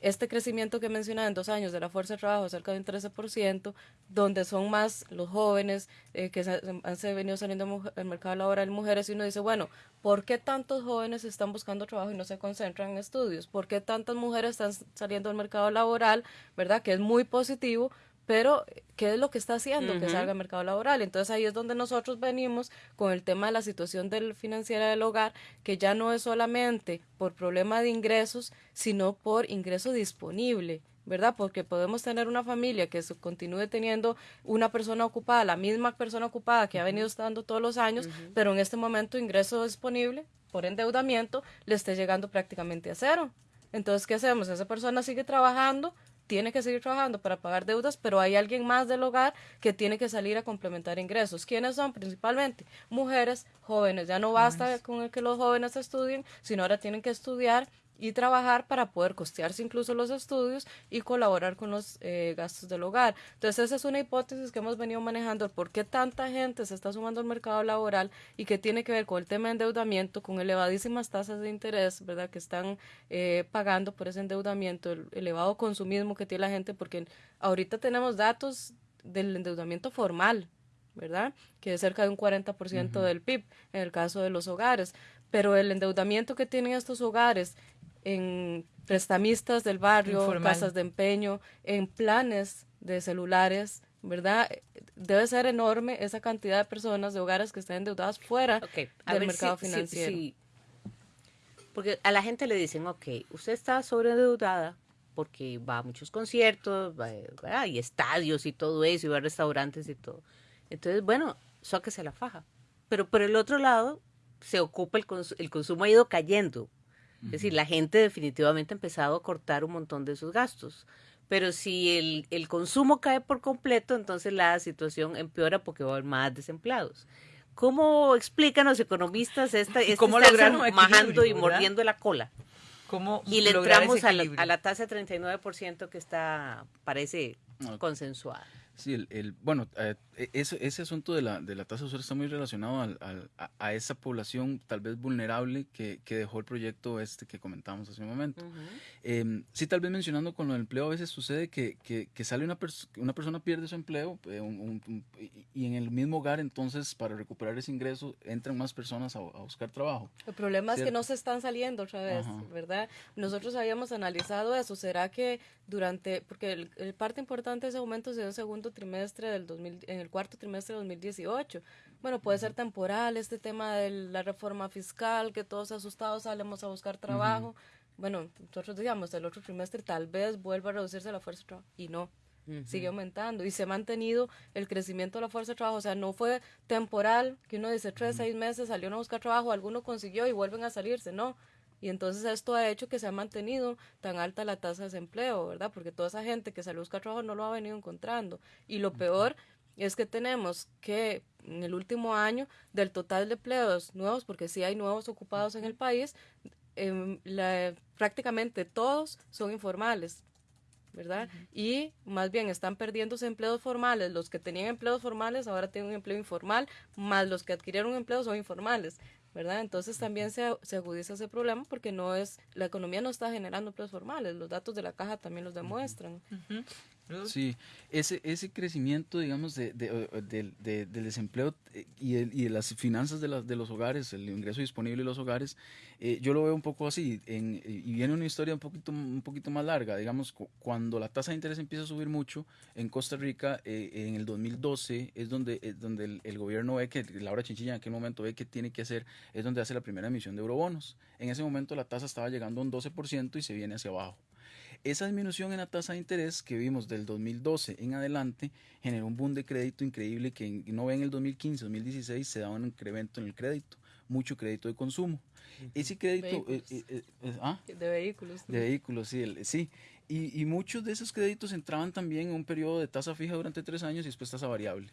este crecimiento que mencionaba en dos años de la fuerza de trabajo, cerca de un 13%, donde son más los jóvenes eh, que han se venido saliendo al mercado laboral mujeres, y uno dice, bueno, ¿por qué tantos jóvenes están buscando trabajo y no se concentran en estudios? ¿Por qué tantas mujeres están saliendo al mercado laboral, verdad? Que es muy positivo, pero ¿qué es lo que está haciendo que salga al mercado laboral? Entonces ahí es donde nosotros venimos con el tema de la situación del financiera del hogar, que ya no es solamente por problema de ingresos, sino por ingreso disponible. ¿verdad? Porque podemos tener una familia que continúe teniendo una persona ocupada, la misma persona ocupada que ha venido estando todos los años, pero en este momento ingreso disponible por endeudamiento le esté llegando prácticamente a cero. Entonces, ¿qué hacemos? Esa persona sigue trabajando, tiene que seguir trabajando para pagar deudas, pero hay alguien más del hogar que tiene que salir a complementar ingresos. ¿Quiénes son? Principalmente mujeres, jóvenes. Ya no basta con que los jóvenes estudien, sino ahora tienen que estudiar y trabajar para poder costearse incluso los estudios y colaborar con los eh, gastos del hogar. Entonces esa es una hipótesis que hemos venido manejando, por qué tanta gente se está sumando al mercado laboral y que tiene que ver con el tema de endeudamiento, con elevadísimas tasas de interés, ¿verdad? Que están eh, pagando por ese endeudamiento, el elevado consumismo que tiene la gente, porque ahorita tenemos datos del endeudamiento formal, ¿verdad? Que es cerca de un 40% del PIB en el caso de los hogares. Pero el endeudamiento que tienen estos hogares en prestamistas del barrio, casas de empeño, en planes de celulares, ¿verdad? Debe ser enorme esa cantidad de personas de hogares que están endeudadas fuera del mercado financiero. Porque a la gente le dicen, ok, usted está sobreendeudada porque va a muchos conciertos, va, y estadios y todo eso, y va a restaurantes y todo. Entonces, bueno, sáquese la faja. Pero por el otro lado, se ocupa el, el consumo ha ido cayendo es decir, la gente definitivamente ha empezado a cortar un montón de sus gastos. Pero si el, el consumo cae por completo, entonces la situación empeora porque va a haber más desempleados. ¿Cómo explican los economistas esta, (laughs) este ¿Cómo majando y mordiendo la cola? ¿Cómo y le entramos a la, a la, tasa de 39% que está, parece, consensuada. Sí, el, el bueno, eh, e, ese, ese, asunto de la, de la tasa de usuario está muy relacionado al, al, a, esa población tal vez vulnerable que, que, dejó el proyecto este que comentábamos hace un momento. Em, sí, tal vez mencionando con lo del empleo, a veces sucede que, que, que sale una, una persona pierde su empleo eh, y en el mismo hogar, entonces para recuperar ese ingreso entran más personas a, a buscar trabajo. El problema es que no se están saliendo otra vez, ¿verdad? Nosotros habíamos analizado eso. ¿Será que durante, porque el, parte importante de ese aumento se dio en el trimestre del 2000, en el cuarto trimestre de 2018. Bueno, puede ser temporal este tema de la reforma fiscal, que todos asustados salemos a buscar trabajo. Bueno, nosotros digamos, el otro trimestre tal vez vuelva a reducirse la fuerza de trabajo y no. Sigue aumentando y se ha mantenido el crecimiento de la fuerza de trabajo. O sea, no fue temporal, que uno dice tres, seis meses, salió a buscar trabajo, alguno consiguió y vuelven a salirse. No, y entonces esto ha hecho que se ha mantenido tan alta la tasa de desempleo, ¿verdad? Porque toda esa gente que salió a buscar trabajo no lo ha venido encontrando. Y lo peor es que tenemos que en el último año, del total de empleos nuevos, porque sí hay nuevos ocupados en el país, em, prácticamente todos son informales. ¿verdad? Y más bien están perdiéndose empleos formales. Los que tenían empleos formales ahora tienen un empleo informal, más los que adquirieron empleos son informales. ¿Verdad? Entonces también se, se agudiza ese problema porque no es, la economía no está generando empleos formales, los datos de la caja también los demuestran. Sí, ese, ese crecimiento, digamos, de, de, de, del desempleo eh, y, y, de las finanzas de, las de los hogares, el ingreso disponible de los hogares, eh, yo lo veo un poco así, en, y viene una historia un poquito, un poquito más larga, digamos, cuando la tasa de interés empieza a subir mucho en Costa Rica, eh, en el 2012 es donde, es donde el, el, gobierno ve que, Laura Chinchilla en aquel momento ve que tiene que hacer, es donde hace la primera emisión de eurobonos. En ese momento la tasa estaba llegando a un 12% y se viene hacia abajo. Esa disminución en la tasa de interés que vimos del 2012 en adelante generó un boom de crédito increíble que no ve en el 2015, 2016 se daba un incremento en el crédito, mucho crédito de consumo. Ese crédito... Eh, eh, eh, ¿ah? De vehículos. De vehículos, sí. El, sí. Y, y, muchos de esos créditos entraban también en un periodo de tasa fija durante tres años y después tasa variable.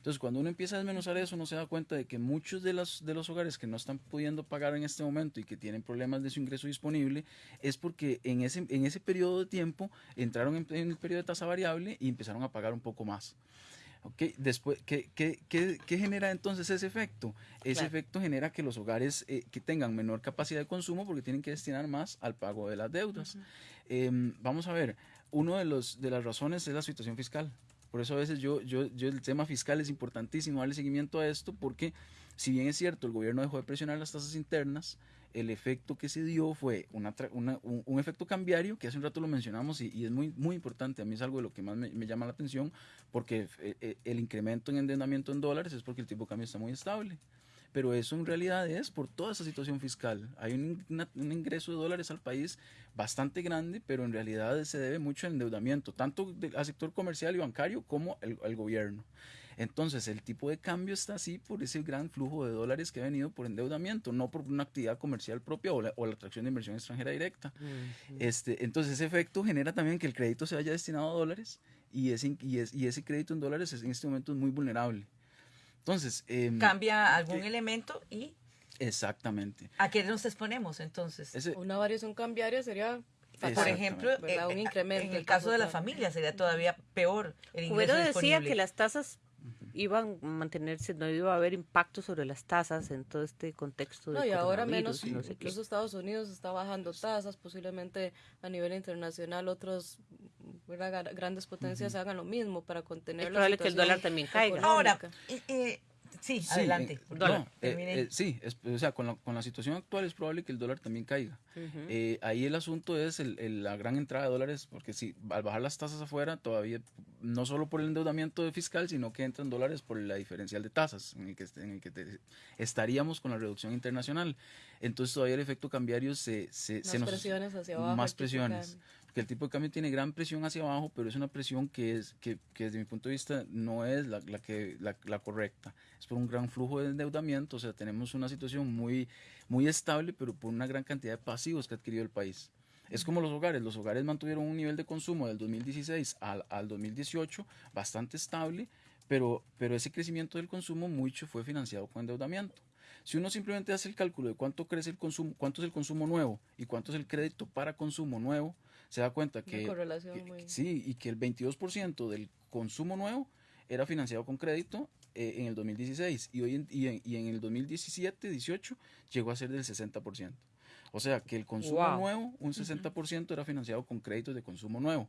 Entonces, cuando uno empieza a desmenuzar eso, uno se da cuenta de que muchos de los, de los hogares que no están pudiendo pagar en este momento y que tienen problemas de su ingreso disponible, es porque en ese, en ese periodo de tiempo entraron en, en el periodo de tasa variable y empezaron a pagar un poco más. Okay. Después, ¿qué, qué, qué, qué, genera entonces ese efecto? Ese claro. efecto genera que los hogares eh, que tengan menor capacidad de consumo porque tienen que destinar más al pago de las deudas. Uh -huh. eh, vamos a ver, una de, los, de las razones es la situación fiscal. Por eso a veces yo, yo, yo el tema fiscal es importantísimo darle seguimiento a esto porque si bien es cierto, el gobierno dejó de presionar las tasas internas, el efecto que se dio fue una, un, un, efecto cambiario, que hace un rato lo mencionamos y, y, es muy, muy importante, a mí es algo de lo que más me, llama la atención, porque el, el incremento en endeudamiento en dólares es porque el tipo de cambio está muy estable pero eso en realidad es por toda esa situación fiscal. Hay un, una, un, ingreso de dólares al país bastante grande, pero en realidad se debe mucho al endeudamiento, tanto de, al sector comercial y bancario como al gobierno. Entonces, el tipo de cambio está así por ese gran flujo de dólares que ha venido por endeudamiento, no por una actividad comercial propia o la, o la atracción de inversión extranjera directa. Uh -huh. este, entonces, ese efecto genera también que el crédito se haya destinado a dólares y ese, y, es, y ese crédito en dólares es, en este momento es muy vulnerable. Entonces, eh, cambia algún elemento y exactamente. ¿A qué nos exponemos entonces? Ese, una variación cambiaria sería por ejemplo, eh, un incremento en el caso de la familia sería todavía peor el ingreso Cubero disponible. decía que las tasas iban a mantenerse, no iba a haber impacto sobre las tasas en todo este contexto de No, y ahora menos, no sé incluso Estados Unidos está bajando tasas, posiblemente a nivel internacional otros ¿verdad? grandes potencias uh -huh. hagan lo mismo para contener es probable que el dólar también caiga. Económica. Ahora, eh, Sí, sí, adelante. Eh, no, eh, eh, sí, es, o sea, con la, con la, situación actual es probable que el dólar también caiga. Uh -huh. ahí el asunto es el, el, la gran entrada de dólares, porque si al bajar las tasas afuera, todavía, no solo por el endeudamiento fiscal, sino que entran dólares por la diferencial de tasas, en el que, en el que te, estaríamos con la reducción internacional. Entonces todavía el efecto cambiario se, se, más se nos... presiones hacia abajo. Más presiones que el tipo de cambio tiene gran presión hacia abajo, pero es una presión que, es, que, que desde mi punto de vista no es la, la que, la, la, correcta. Es por un gran flujo de endeudamiento, o sea, tenemos una situación muy, muy estable, pero por una gran cantidad de pasivos que ha adquirido el país. Es como los hogares, los hogares mantuvieron un nivel de consumo del 2016 al, al 2018 bastante estable, pero, pero ese crecimiento del consumo mucho fue financiado con endeudamiento. Si uno simplemente hace el cálculo de cuánto crece el consumo, cuánto es el consumo nuevo y cuánto es el crédito para consumo nuevo, se da cuenta que, que muy... sí, y que el 22% del consumo nuevo era financiado con crédito eh, en el 2016 y, hoy en, y, en, y en el 2017-18 llegó a ser del 60%. O sea que el consumo wow. nuevo, un 60% uh -huh. era financiado con créditos de consumo nuevo.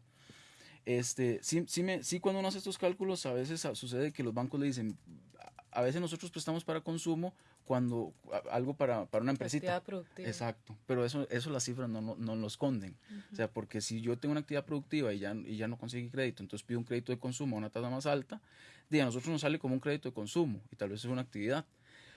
Este, sí, sí, me, sí, cuando uno hace estos cálculos, a veces sucede que los bancos le dicen, a veces nosotros prestamos para consumo cuando algo para, para una empresita. Exacto, pero eso, eso las cifras no, no, no lo esconden. Uh -huh. O sea, porque si yo tengo una actividad productiva y ya, y ya no conseguí crédito, entonces pido un crédito de consumo a una tasa más alta, y a nosotros nos sale como un crédito de consumo y tal vez es una actividad.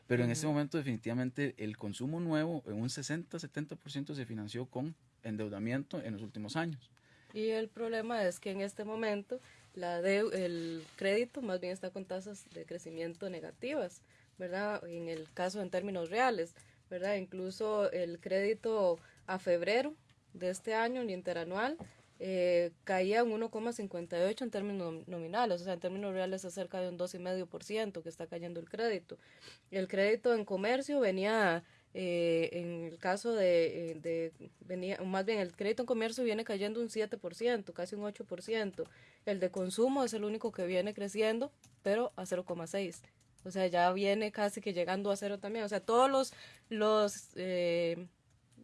Pero uh -huh. en este momento definitivamente el consumo nuevo en un 60-70% se financió con endeudamiento en los últimos años. Y el problema es que en este momento la de, el crédito más bien está con tasas de crecimiento negativas. ¿Verdad? En el caso en términos reales, ¿verdad? Incluso el crédito a febrero de este año, el interanual, eh, caía en 1,58 en términos nominales, o sea, en términos reales es cerca de un 2,5% que está cayendo el crédito. El crédito en comercio venía, eh, en el caso de, eh, de, venía, más bien el crédito en comercio viene cayendo un 7%, casi un 8%. El de consumo es el único que viene creciendo, pero a 0,6%. O sea, ya viene casi que llegando a cero también. O sea, todos los, los eh,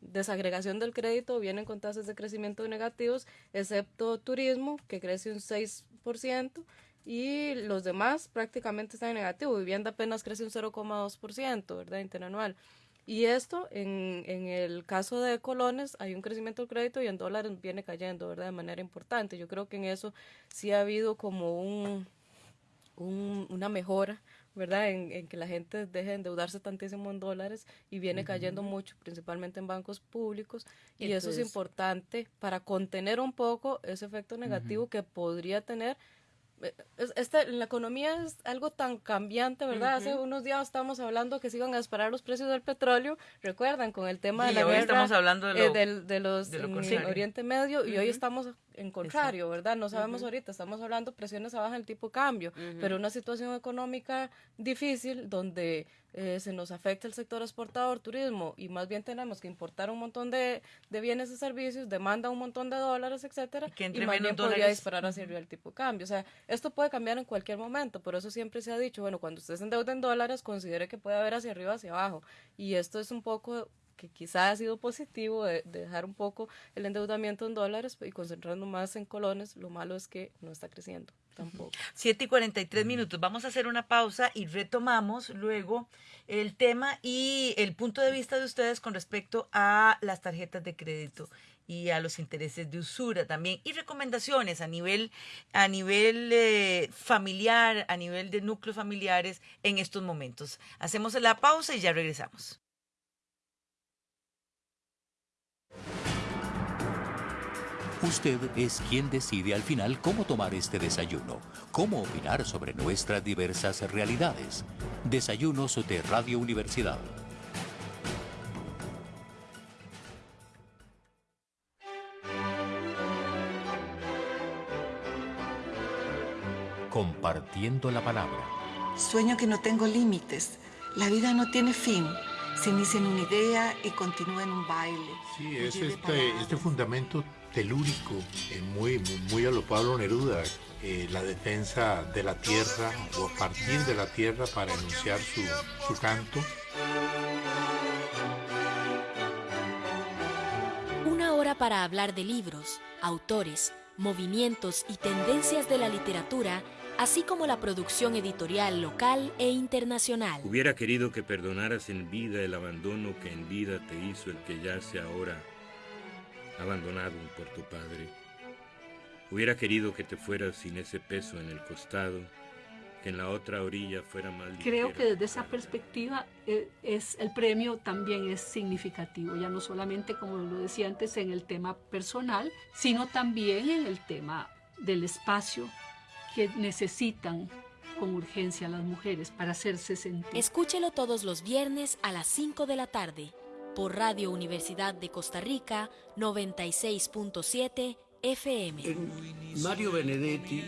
desagregación del crédito vienen con tasas de crecimiento negativos, excepto turismo, que crece un 6%, y los demás prácticamente están en negativo. Vivienda apenas crece un 0,2%, ¿verdad? Interanual. Y esto, en, en el caso de colones, hay un crecimiento del crédito y en dólares viene cayendo, ¿verdad? De manera importante. Yo creo que en eso sí ha habido como un, un una mejora ¿verdad? En, que la gente deje de endeudarse tantísimo en dólares y viene cayendo mucho, principalmente en bancos públicos, y, eso es importante para contener un poco ese efecto negativo que podría tener. Esta, la economía es algo tan cambiante, ¿verdad? Hace unos días estábamos hablando que se iban a disparar los precios del petróleo, recuerdan, con el tema de la hoy guerra estamos hablando de, eh, los Oriente Medio y hoy estamos en contrario, ¿verdad? No sabemos ahorita, estamos hablando presiones abajo en el tipo de cambio, pero una situación económica difícil donde eh, se nos afecta el sector exportador, turismo, y más bien tenemos que importar un montón de, de bienes y servicios, demanda un montón de dólares, etcétera, y, que más bien podría disparar hacia arriba el tipo de cambio. O sea, esto puede cambiar en cualquier momento, por eso siempre se ha dicho, bueno, cuando usted se endeuda en dólares, considere que puede haber hacia arriba, hacia abajo, y esto es un poco que quizá ha sido positivo de, dejar un poco el endeudamiento en dólares y concentrarnos más en colones, lo malo es que no está creciendo tampoco. 7 y 43 minutos. Vamos a hacer una pausa y retomamos luego el tema y el punto de vista de ustedes con respecto a las tarjetas de crédito y a los intereses de usura también. Y recomendaciones a nivel a nivel eh, familiar a nivel de núcleos familiares en estos momentos. Hacemos la pausa y ya regresamos Usted es quien decide al final cómo tomar este desayuno, cómo opinar sobre nuestras diversas realidades. Desayunos de Radio Universidad. Compartiendo la palabra. Sueño que no tengo límites. La vida no tiene fin se inicia en una idea y continúa en un baile. Sí, es este, este fundamento telúrico, eh, muy, muy a lo Pablo Neruda, eh, la defensa de la tierra o a partir de la tierra para enunciar su, su canto. Una hora para hablar de libros, autores, movimientos y tendencias de la literatura así como la producción editorial local e internacional. Hubiera querido que perdonaras en vida el abandono que en vida te hizo el que yace ahora abandonado por tu padre. Hubiera querido que te fueras sin ese peso en el costado, que en la otra orilla fuera más Creo que desde esa perspectiva eh, es, el premio también es significativo, ya no solamente, como lo decía antes, en el tema personal, sino también en el tema del espacio que necesitan con urgencia las mujeres para hacerse sentir. Escúchelo todos los viernes a las 5 de la tarde por Radio Universidad de Costa Rica 96.7 FM. Mario Benedetti,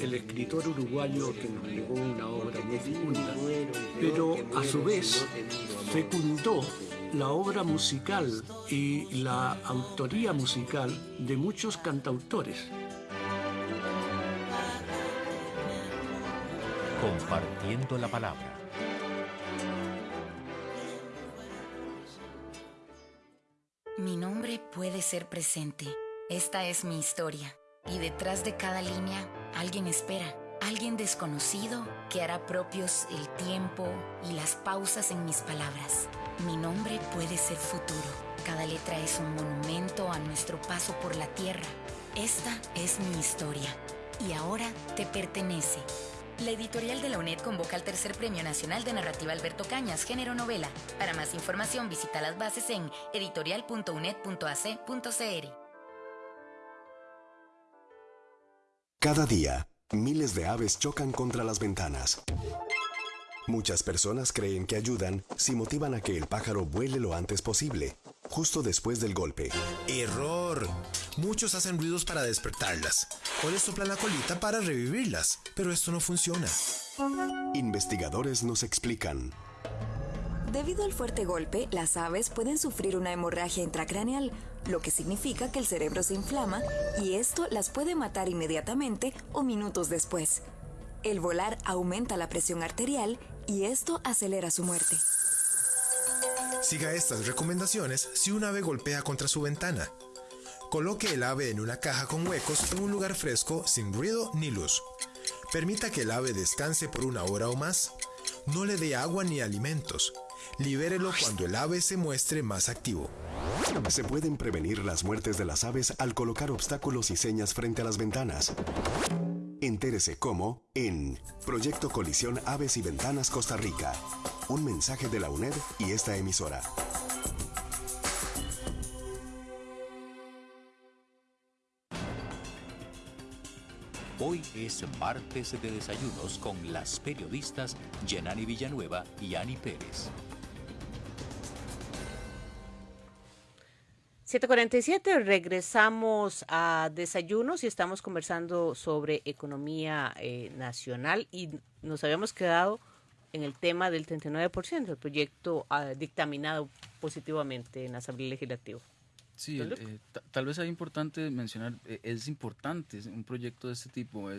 el escritor uruguayo que nos legó una obra muy fecunda, pero a su vez fecundó la obra musical y la autoría musical de muchos cantautores. Compartiendo la palabra. Mi nombre puede ser presente. Esta es mi historia. Y detrás de cada línea, alguien espera. Alguien desconocido que hará propios el tiempo y las pausas en mis palabras. Mi nombre puede ser futuro. Cada letra es un monumento a nuestro paso por la tierra. Esta es mi historia. Y ahora te pertenece. La editorial de la UNED convoca al tercer Premio Nacional de Narrativa Alberto Cañas, género novela. Para más información visita las bases en editorial.uned.ac.cr. Cada día, miles de aves chocan contra las ventanas. Muchas personas creen que ayudan si motivan a que el pájaro vuele lo antes posible, justo después del golpe. Error. Muchos hacen ruidos para despertarlas o les soplan la colita para revivirlas, pero esto no funciona. Investigadores nos explican. Debido al fuerte golpe, las aves pueden sufrir una hemorragia intracraneal, lo que significa que el cerebro se inflama y esto las puede matar inmediatamente o minutos después. El volar aumenta la presión arterial y esto acelera su muerte. Siga estas recomendaciones si un ave golpea contra su ventana. Coloque el ave en una caja con huecos en un lugar fresco sin ruido ni luz. Permita que el ave descanse por una hora o más. No le dé agua ni alimentos. Libérelo cuando el ave se muestre más activo. Se pueden prevenir las muertes de las aves al colocar obstáculos y señas frente a las ventanas. Entérese cómo en Proyecto Colisión Aves y Ventanas Costa Rica. Un mensaje de la UNED y esta emisora. Hoy es martes de desayunos con las periodistas Yenani Villanueva y Ani Pérez. 747, regresamos a desayunos y estamos conversando sobre economía eh, nacional y nos habíamos quedado en el tema del 39%, el proyecto ah, dictaminado positivamente en la Asamblea Legislativa. Sí, eh, tal vez es importante mencionar, eh, es importante un proyecto de este tipo.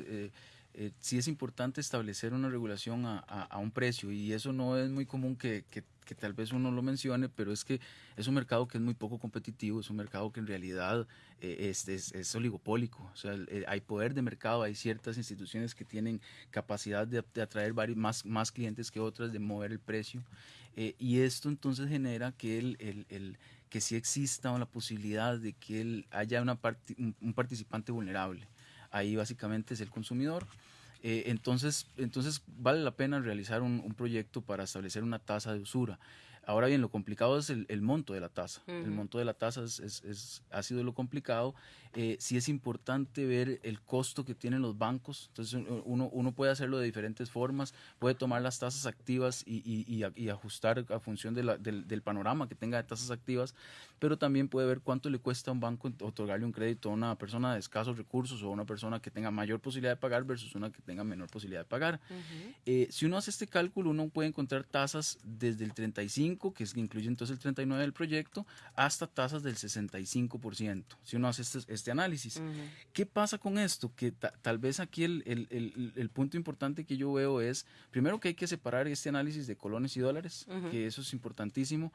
Eh, sí es importante establecer una regulación a, a, un precio y eso no es muy común que, que, que, tal vez uno lo mencione, pero es que es un mercado que es muy poco competitivo, es un mercado que en realidad es, es, es, oligopólico, o sea, hay poder de mercado, hay ciertas instituciones que tienen capacidad de, de atraer varios, más, más clientes que otras, de mover el precio y esto entonces genera que el, el, el que sí exista la posibilidad de que haya una un, participante vulnerable. Ahí básicamente es el consumidor. Eh, entonces, entonces vale la pena realizar un, un, proyecto para establecer una tasa de usura. Ahora bien, lo complicado es el, el monto de la tasa. El monto de la tasa es, es, ha sido lo complicado. Eh, sí es importante ver el costo que tienen los bancos. Entonces, uno, uno puede hacerlo de diferentes formas. Puede tomar las tasas activas y, y, y, ajustar a función de la, del, del, panorama que tenga de tasas activas, pero también puede ver cuánto le cuesta a un banco otorgarle un crédito a una persona de escasos recursos o a una persona que tenga mayor posibilidad de pagar versus una que tenga menor posibilidad de pagar. eh, si uno hace este cálculo, uno puede encontrar tasas desde el 35 que es, incluye entonces el 39 del proyecto, hasta tasas del 65%, si uno hace este, este análisis. Uh -huh. ¿Qué pasa con esto? Que tal vez aquí el, el, el, el, punto importante que yo veo es, primero que hay que separar este análisis de colones y dólares, uh -huh. que eso es importantísimo,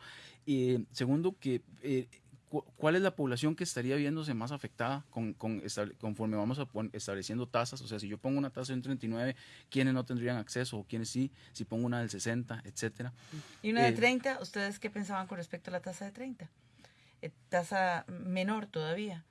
y segundo que... Eh, cuál es la población que estaría viéndose más afectada con, con conforme vamos a estableciendo tasas. O sea, si yo pongo una tasa de un 39, ¿quiénes no tendrían acceso o quiénes sí? Si pongo una del 60, etcétera. ¿Y una de 30? ¿Ustedes qué pensaban con respecto a la tasa de 30? Eh, ¿Tasa menor todavía?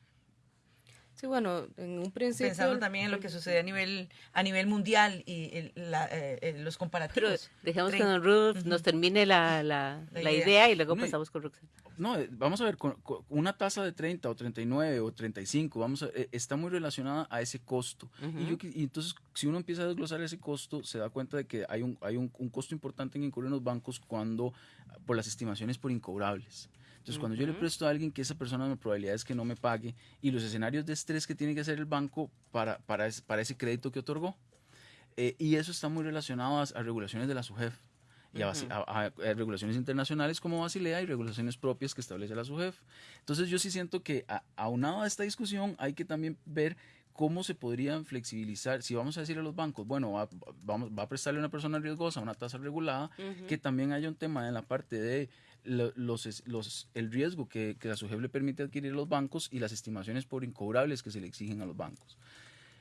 Sí, bueno, en un principio... Pensando también en lo que sucede a nivel, a nivel mundial y el, la, eh, los comparativos. Pero dejemos que don Rudolf uh -huh. nos termine la, la, la, la idea. idea. y luego no, pasamos con Roxana. No, vamos a ver, con, con, una tasa de 30 o 39 o 35, vamos a, eh, está muy relacionada a ese costo. Uh -huh. y, yo, y, entonces, si uno empieza a desglosar ese costo, se da cuenta de que hay un, hay un, un costo importante en incurrir en los bancos cuando, por las estimaciones por incobrables. Entonces, uh -huh. cuando yo le presto a alguien que esa persona la probabilidad es que no me pague y los escenarios de estrés que tiene que hacer el banco para, para, ese, para ese crédito que otorgó. Eh, y eso está muy relacionado a, a regulaciones de la SUGEF y a, a, a, regulaciones internacionales como Basilea y regulaciones propias que establece la SUGEF. Entonces, yo sí siento que aunado a esta discusión hay que también ver cómo se podrían flexibilizar, si vamos a decirle a los bancos, bueno, va, vamos, va a prestarle a una persona riesgosa una tasa regulada, uh -huh. que también haya un tema en la parte de los, el riesgo que, que la SUGEF le permite adquirir los bancos y las estimaciones por incobrables que se le exigen a los bancos.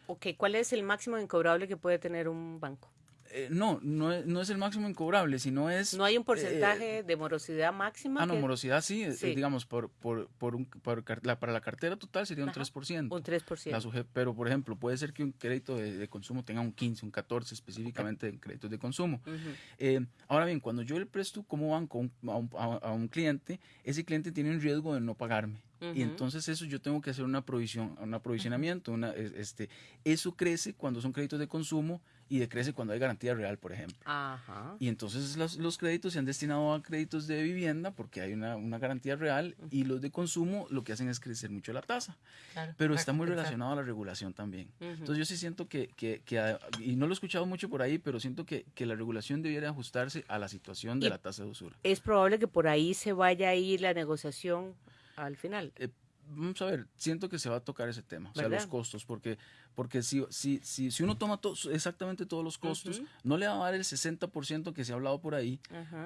Ok, ¿cuál es el máximo incobrable que puede tener un banco? Eh, no, no es, no es el máximo incobrable, sino es... ¿No hay un porcentaje eh, de morosidad máxima? Ah, no, que... morosidad sí, sí. Eh, digamos, por, por, por, un, por la, para la cartera total sería un Ajá, 3%. Un 3%. La suje, pero, por ejemplo, puede ser que un crédito de, de, consumo tenga un 15, un 14 específicamente en créditos de consumo. Uh -huh. eh, ahora bien, cuando yo le presto como banco a un, a, a un cliente, ese cliente tiene un riesgo de no pagarme. Uh -huh. Y entonces eso yo tengo que hacer una provisión, un aprovisionamiento, una, este, eso crece cuando son créditos de consumo y decrece cuando hay garantía real, por ejemplo. Ajá. Y entonces los, los, créditos se han destinado a créditos de vivienda porque hay una, una garantía real uh -huh. y los de consumo lo que hacen es crecer mucho la tasa. Claro, Pero está muy relacionado a la regulación también. Uh -huh. Entonces yo sí siento que, que, que, y no lo he escuchado mucho por ahí, pero siento que, que la regulación debiera ajustarse a la situación de y la tasa de usura. Es probable que por ahí se vaya a ir la negociación al final. Eh, vamos a ver, siento que se va a tocar ese tema, o sea, los costos, porque, porque si, si, si, si uno toma to- exactamente todos los costos, no le va a dar el 60% que se ha hablado por ahí,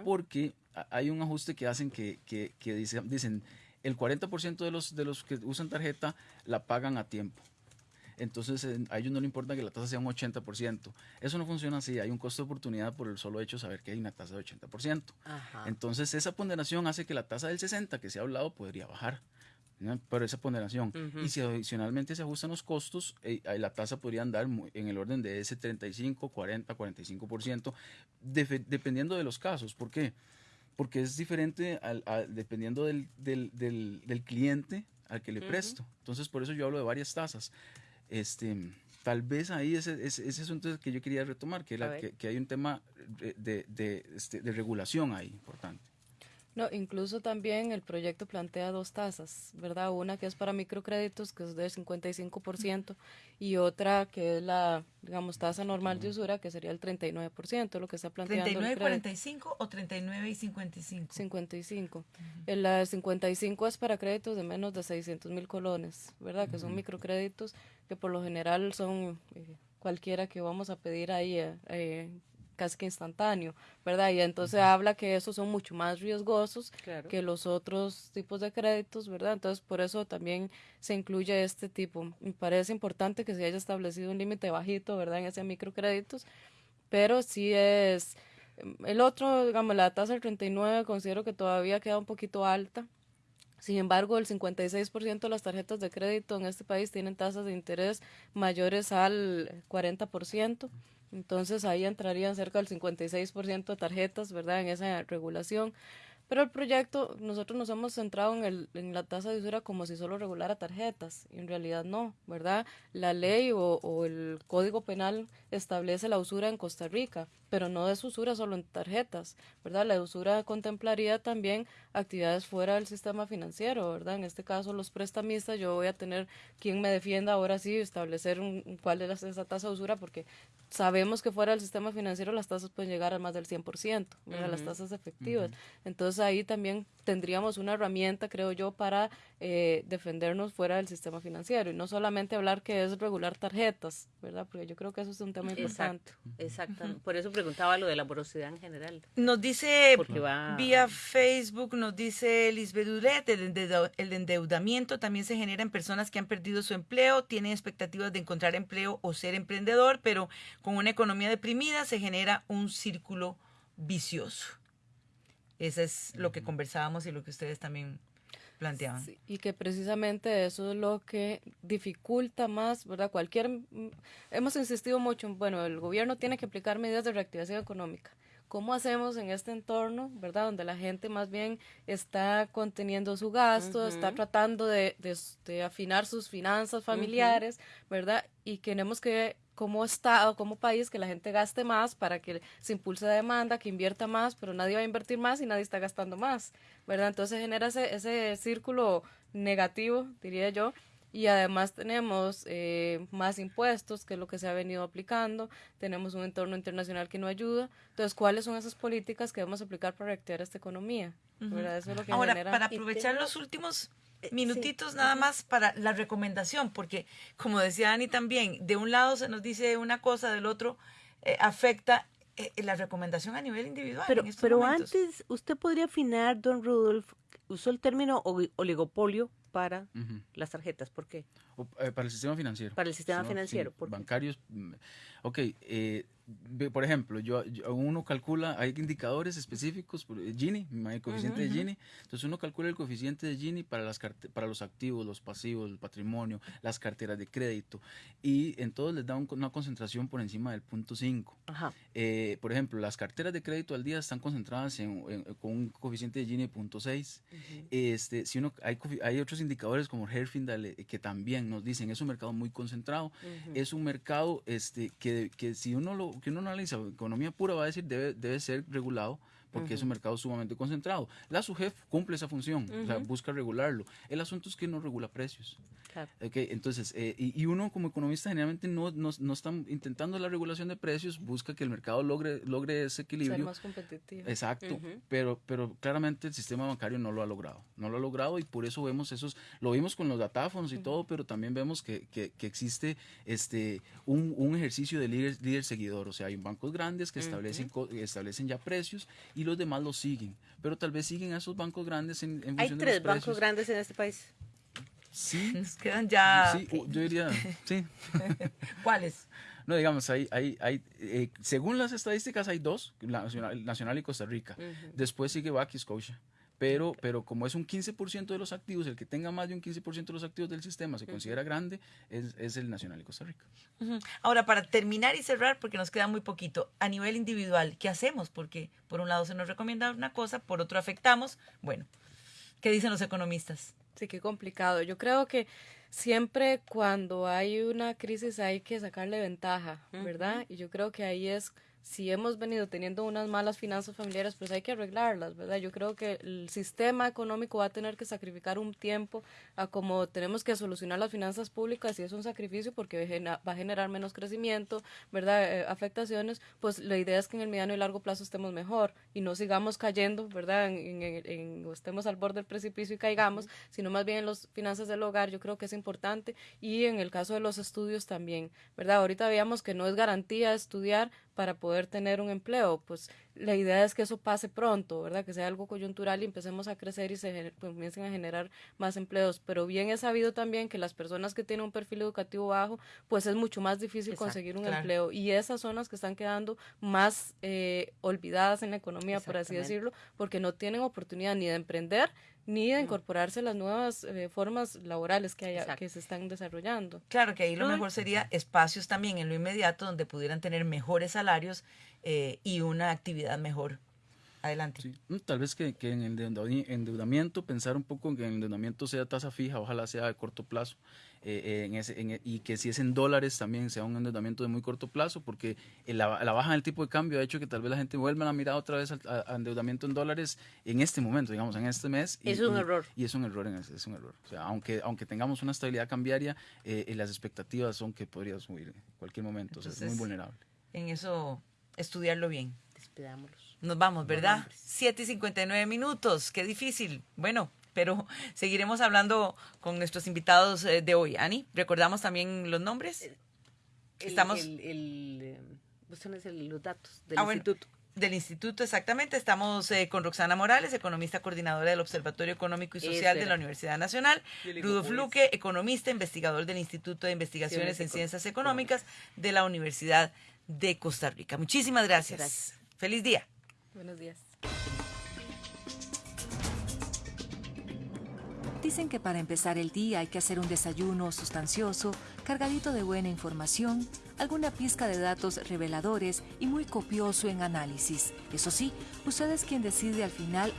porque hay un ajuste que hacen que, que, que dice- dicen el 40% de los, de los que usan tarjeta la pagan a tiempo. Entonces en- a ellos no le importa que la tasa sea un 80%. Eso no funciona así. Hay un costo de oportunidad por el solo hecho de saber que hay una tasa de 80%. Ajá. Entonces esa ponderación hace que la tasa del 60 que se ha hablado podría bajar. ¿No? Pero esa ponderación. Ujú. Y si adicionalmente se ajustan los costos, eh, la tasa podría andar en el orden de ese 35, 40, 45%, defe- dependiendo de los casos. ¿Por qué? Porque es diferente al- al- dependiendo del, del- del- del cliente al que le Ujú. presto. Entonces, por eso yo hablo de varias tasas. Este, tal vez ahí ese, ese, ese asunto que yo quería retomar, que, A era, ver. que, que hay un tema de, de, de, este, de regulación ahí importante. No, incluso también el proyecto plantea dos tasas, ¿verdad? Una que es para microcréditos, que es del 55%, y otra que es la, digamos, tasa normal de usura, que sería el 39%, lo que está planteando el 39 y crédito. 45 o 39 y 55. 55. El la 55 es para créditos de menos de 600 mil colones, ¿verdad? Que son microcréditos que por lo general son eh, cualquiera que vamos a pedir ahí eh, eh, casi que instantáneo, ¿verdad? Y entonces habla que esos son mucho más riesgosos Claro. que los otros tipos de créditos, ¿verdad? Entonces por eso también se incluye este tipo. Me parece importante que se haya establecido un límite bajito, ¿verdad? En ese microcréditos, pero sí es... El otro, digamos, la tasa del 39 considero que todavía queda un poquito alta. Sin embargo, el 56% de las tarjetas de crédito en este país tienen tasas de interés mayores al 40%. Entonces ahí entrarían cerca del 56% de tarjetas, ¿verdad? En esa regulación. Pero el proyecto, nosotros nos hemos centrado en, el, en la tasa de usura como si solo regulara tarjetas. Y en realidad no, ¿verdad? La ley o, o el código penal establece la usura en Costa Rica, pero no es usura solo en tarjetas, ¿verdad? La usura contemplaría también actividades fuera del sistema financiero, ¿verdad? En este caso, los prestamistas, yo voy a tener quien me defienda ahora sí, establecer un, cuál es esa tasa de usura, porque sabemos que fuera del sistema financiero las tasas pueden llegar a más del 100%, ¿verdad? Las Ujú. tasas efectivas. Entonces ahí también tendríamos una herramienta, creo yo, para eh, defendernos fuera del sistema financiero y no solamente hablar que es regular tarjetas, ¿verdad? Porque yo creo que eso es un tema importante. Exacto, exacto. Por eso preguntaba lo de la morosidad en general. Nos dice va- vía Facebook, nos dice Lisbeth Duret, el endeudamiento también se genera en personas que han perdido su empleo, tienen expectativas de encontrar empleo o ser emprendedor, pero con una economía deprimida se genera un círculo vicioso. Eso es lo que conversábamos y lo que ustedes también planteaban. Sí, y que precisamente eso es lo que dificulta más, ¿verdad? Cualquier, hemos insistido mucho, en, bueno, el gobierno tiene que aplicar medidas de reactivación económica. ¿Cómo hacemos en este entorno, verdad? Donde la gente más bien está conteniendo su gasto, está tratando de, de- de afinar sus finanzas familiares, ¿verdad? Y queremos que como Estado, como país, que la gente gaste más para que se impulse la demanda, que invierta más, pero nadie va a invertir más y nadie está gastando más, ¿verdad? Entonces genera ese, ese círculo negativo, diría yo. Y además tenemos eh, más impuestos, que es lo que se ha venido aplicando. Tenemos un entorno internacional que no ayuda. Entonces, ¿cuáles son esas políticas que debemos aplicar para reactivar esta economía? ¿Verdad? Eso es lo que Ahora, genera. para aprovechar los últimos minutitos nada más para la recomendación, porque como decía Dani también, de un lado se nos dice una cosa, del otro eh, afecta eh, la recomendación a nivel individual. Pero, en estos pero momentos. antes, usted podría afinar, don Rudolf, usó el término oli- oligopolio para las tarjetas. ¿Por qué? O, eh, para el sistema financiero. Para el sistema financiero, sí, ¿por qué? bancarios. mm, Ok, eh, por ejemplo, yo, yo- uno calcula, hay indicadores específicos, eh, Gini, el coeficiente Ujú, de ujú. Gini. Entonces uno calcula el coeficiente de Gini para, las para los activos, los pasivos, el patrimonio, las carteras de crédito. Y en todos les da un- una concentración por encima del punto 5. Ajá. Eh, por ejemplo, las carteras de crédito al día están concentradas en, en- con un coeficiente de Gini de 0.6. este, si uno, hay, hay otros indicadores como Herfindahl eh, que también nos dicen es un mercado muy concentrado. Ujú. Es un mercado este, que, que si uno lo que uno analiza economía pura va a decir debe, debe ser regulado porque es un mercado sumamente concentrado. La SUGEF cumple esa función, o sea, busca regularlo. El asunto es que no regula precios. entonces, eh, y, uno como economista generalmente no, no, no, está intentando la regulación de precios, busca que el mercado logre, logre ese equilibrio. Ser más competitivo. Exacto, pero, pero claramente el sistema bancario no lo ha logrado, no lo ha logrado y por eso vemos esos, lo vimos con los datáfonos y todo, pero también vemos que, que, existe este, un, un, ejercicio de líder, líder seguidor, o sea, hay bancos grandes que establecen, establecen ya precios y los demás los siguen, pero tal vez siguen a esos bancos grandes en, en función de los precios. Hay tres bancos grandes en este país. Sí. (laughs) Nos quedan ya. Sí, yo diría, sí. (laughs) ¿Cuáles? No, digamos, hay, hay, hay eh, según las estadísticas hay dos, Nacional, Nacional y Costa Rica. Después sigue Back Scotia. Pero, pero como es un 15% de los activos, el que tenga más de un 15% de los activos del sistema se considera grande, es, es, el Nacional y Costa Rica. Ahora, para terminar y cerrar, porque nos queda muy poquito, a nivel individual, ¿qué hacemos? Porque por un lado se nos recomienda una cosa, por otro afectamos. Bueno, ¿qué dicen los economistas? Sí, qué complicado. Yo creo que siempre cuando hay una crisis hay que sacarle ventaja, ¿verdad? Y yo creo que ahí es si hemos venido teniendo unas malas finanzas familiares, pues hay que arreglarlas, ¿verdad? Yo creo que el sistema económico va a tener que sacrificar un tiempo a como tenemos que solucionar las finanzas públicas y es un sacrificio porque va a generar menos crecimiento, ¿verdad? Eh, afectaciones, pues la idea es que en el mediano y largo plazo estemos mejor y no sigamos cayendo, ¿verdad? En, en, estemos al borde del precipicio y caigamos, sino más bien en las finanzas del hogar, yo creo que es importante y en el caso de los estudios también, ¿verdad? Ahorita veíamos que no es garantía estudiar, para poder tener un empleo. Pues la idea es que eso pase pronto, ¿verdad? Que sea algo coyuntural y empecemos a crecer y se comiencen a generar más empleos. Pero bien he sabido también que las personas que tienen un perfil educativo bajo, pues es mucho más difícil conseguir un empleo. Y esas zonas que están quedando más eh, olvidadas en la economía, por así decirlo, porque no tienen oportunidad ni de emprender ni de incorporarse a las nuevas eh, formas laborales que, haya, que se están desarrollando. Claro que ahí lo mejor sería espacios también en lo inmediato donde pudieran tener mejores salarios eh, y una actividad mejor. Adelante. Mm, tal vez que, que, en el endeudamiento, pensar un poco en que el endeudamiento sea tasa fija, ojalá sea de corto plazo, eh, en ese, e, y que si es en dólares también sea un endeudamiento de muy corto plazo, porque la, la baja del tipo de cambio ha hecho que tal vez la gente vuelva a mirar otra vez al endeudamiento en dólares en este momento, digamos, en este mes. es un error. Y es un error, es un error. O sea, aunque, aunque tengamos una estabilidad cambiaria, eh, las expectativas son que podría subir en cualquier momento, o sea, es muy vulnerable. En eso, estudiarlo bien. Despidámoslos. Nos vamos, ¿verdad? 7 y 59 minutos, qué difícil. Bueno, pero (laughs) seguiremos hablando con nuestros invitados eh, de hoy. Ani, ¿recordamos también los nombres? Estamos... El, el, el, los datos del ah, instituto. del instituto, exactamente. Estamos eh, con Roxana Morales, economista coordinadora del Observatorio Económico y Social de la Universidad Nacional. Rudolf Luque, economista, investigador del Instituto de Investigaciones en Ciencias Económicas de la Universidad de Costa Rica. Muchísimas gracias. Feliz día. Buenos días. Dicen que para empezar el día hay que hacer un desayuno sustancioso, cargadito de buena información, alguna pizca de datos reveladores y muy copioso en análisis. Eso sí, usted es quien decide al final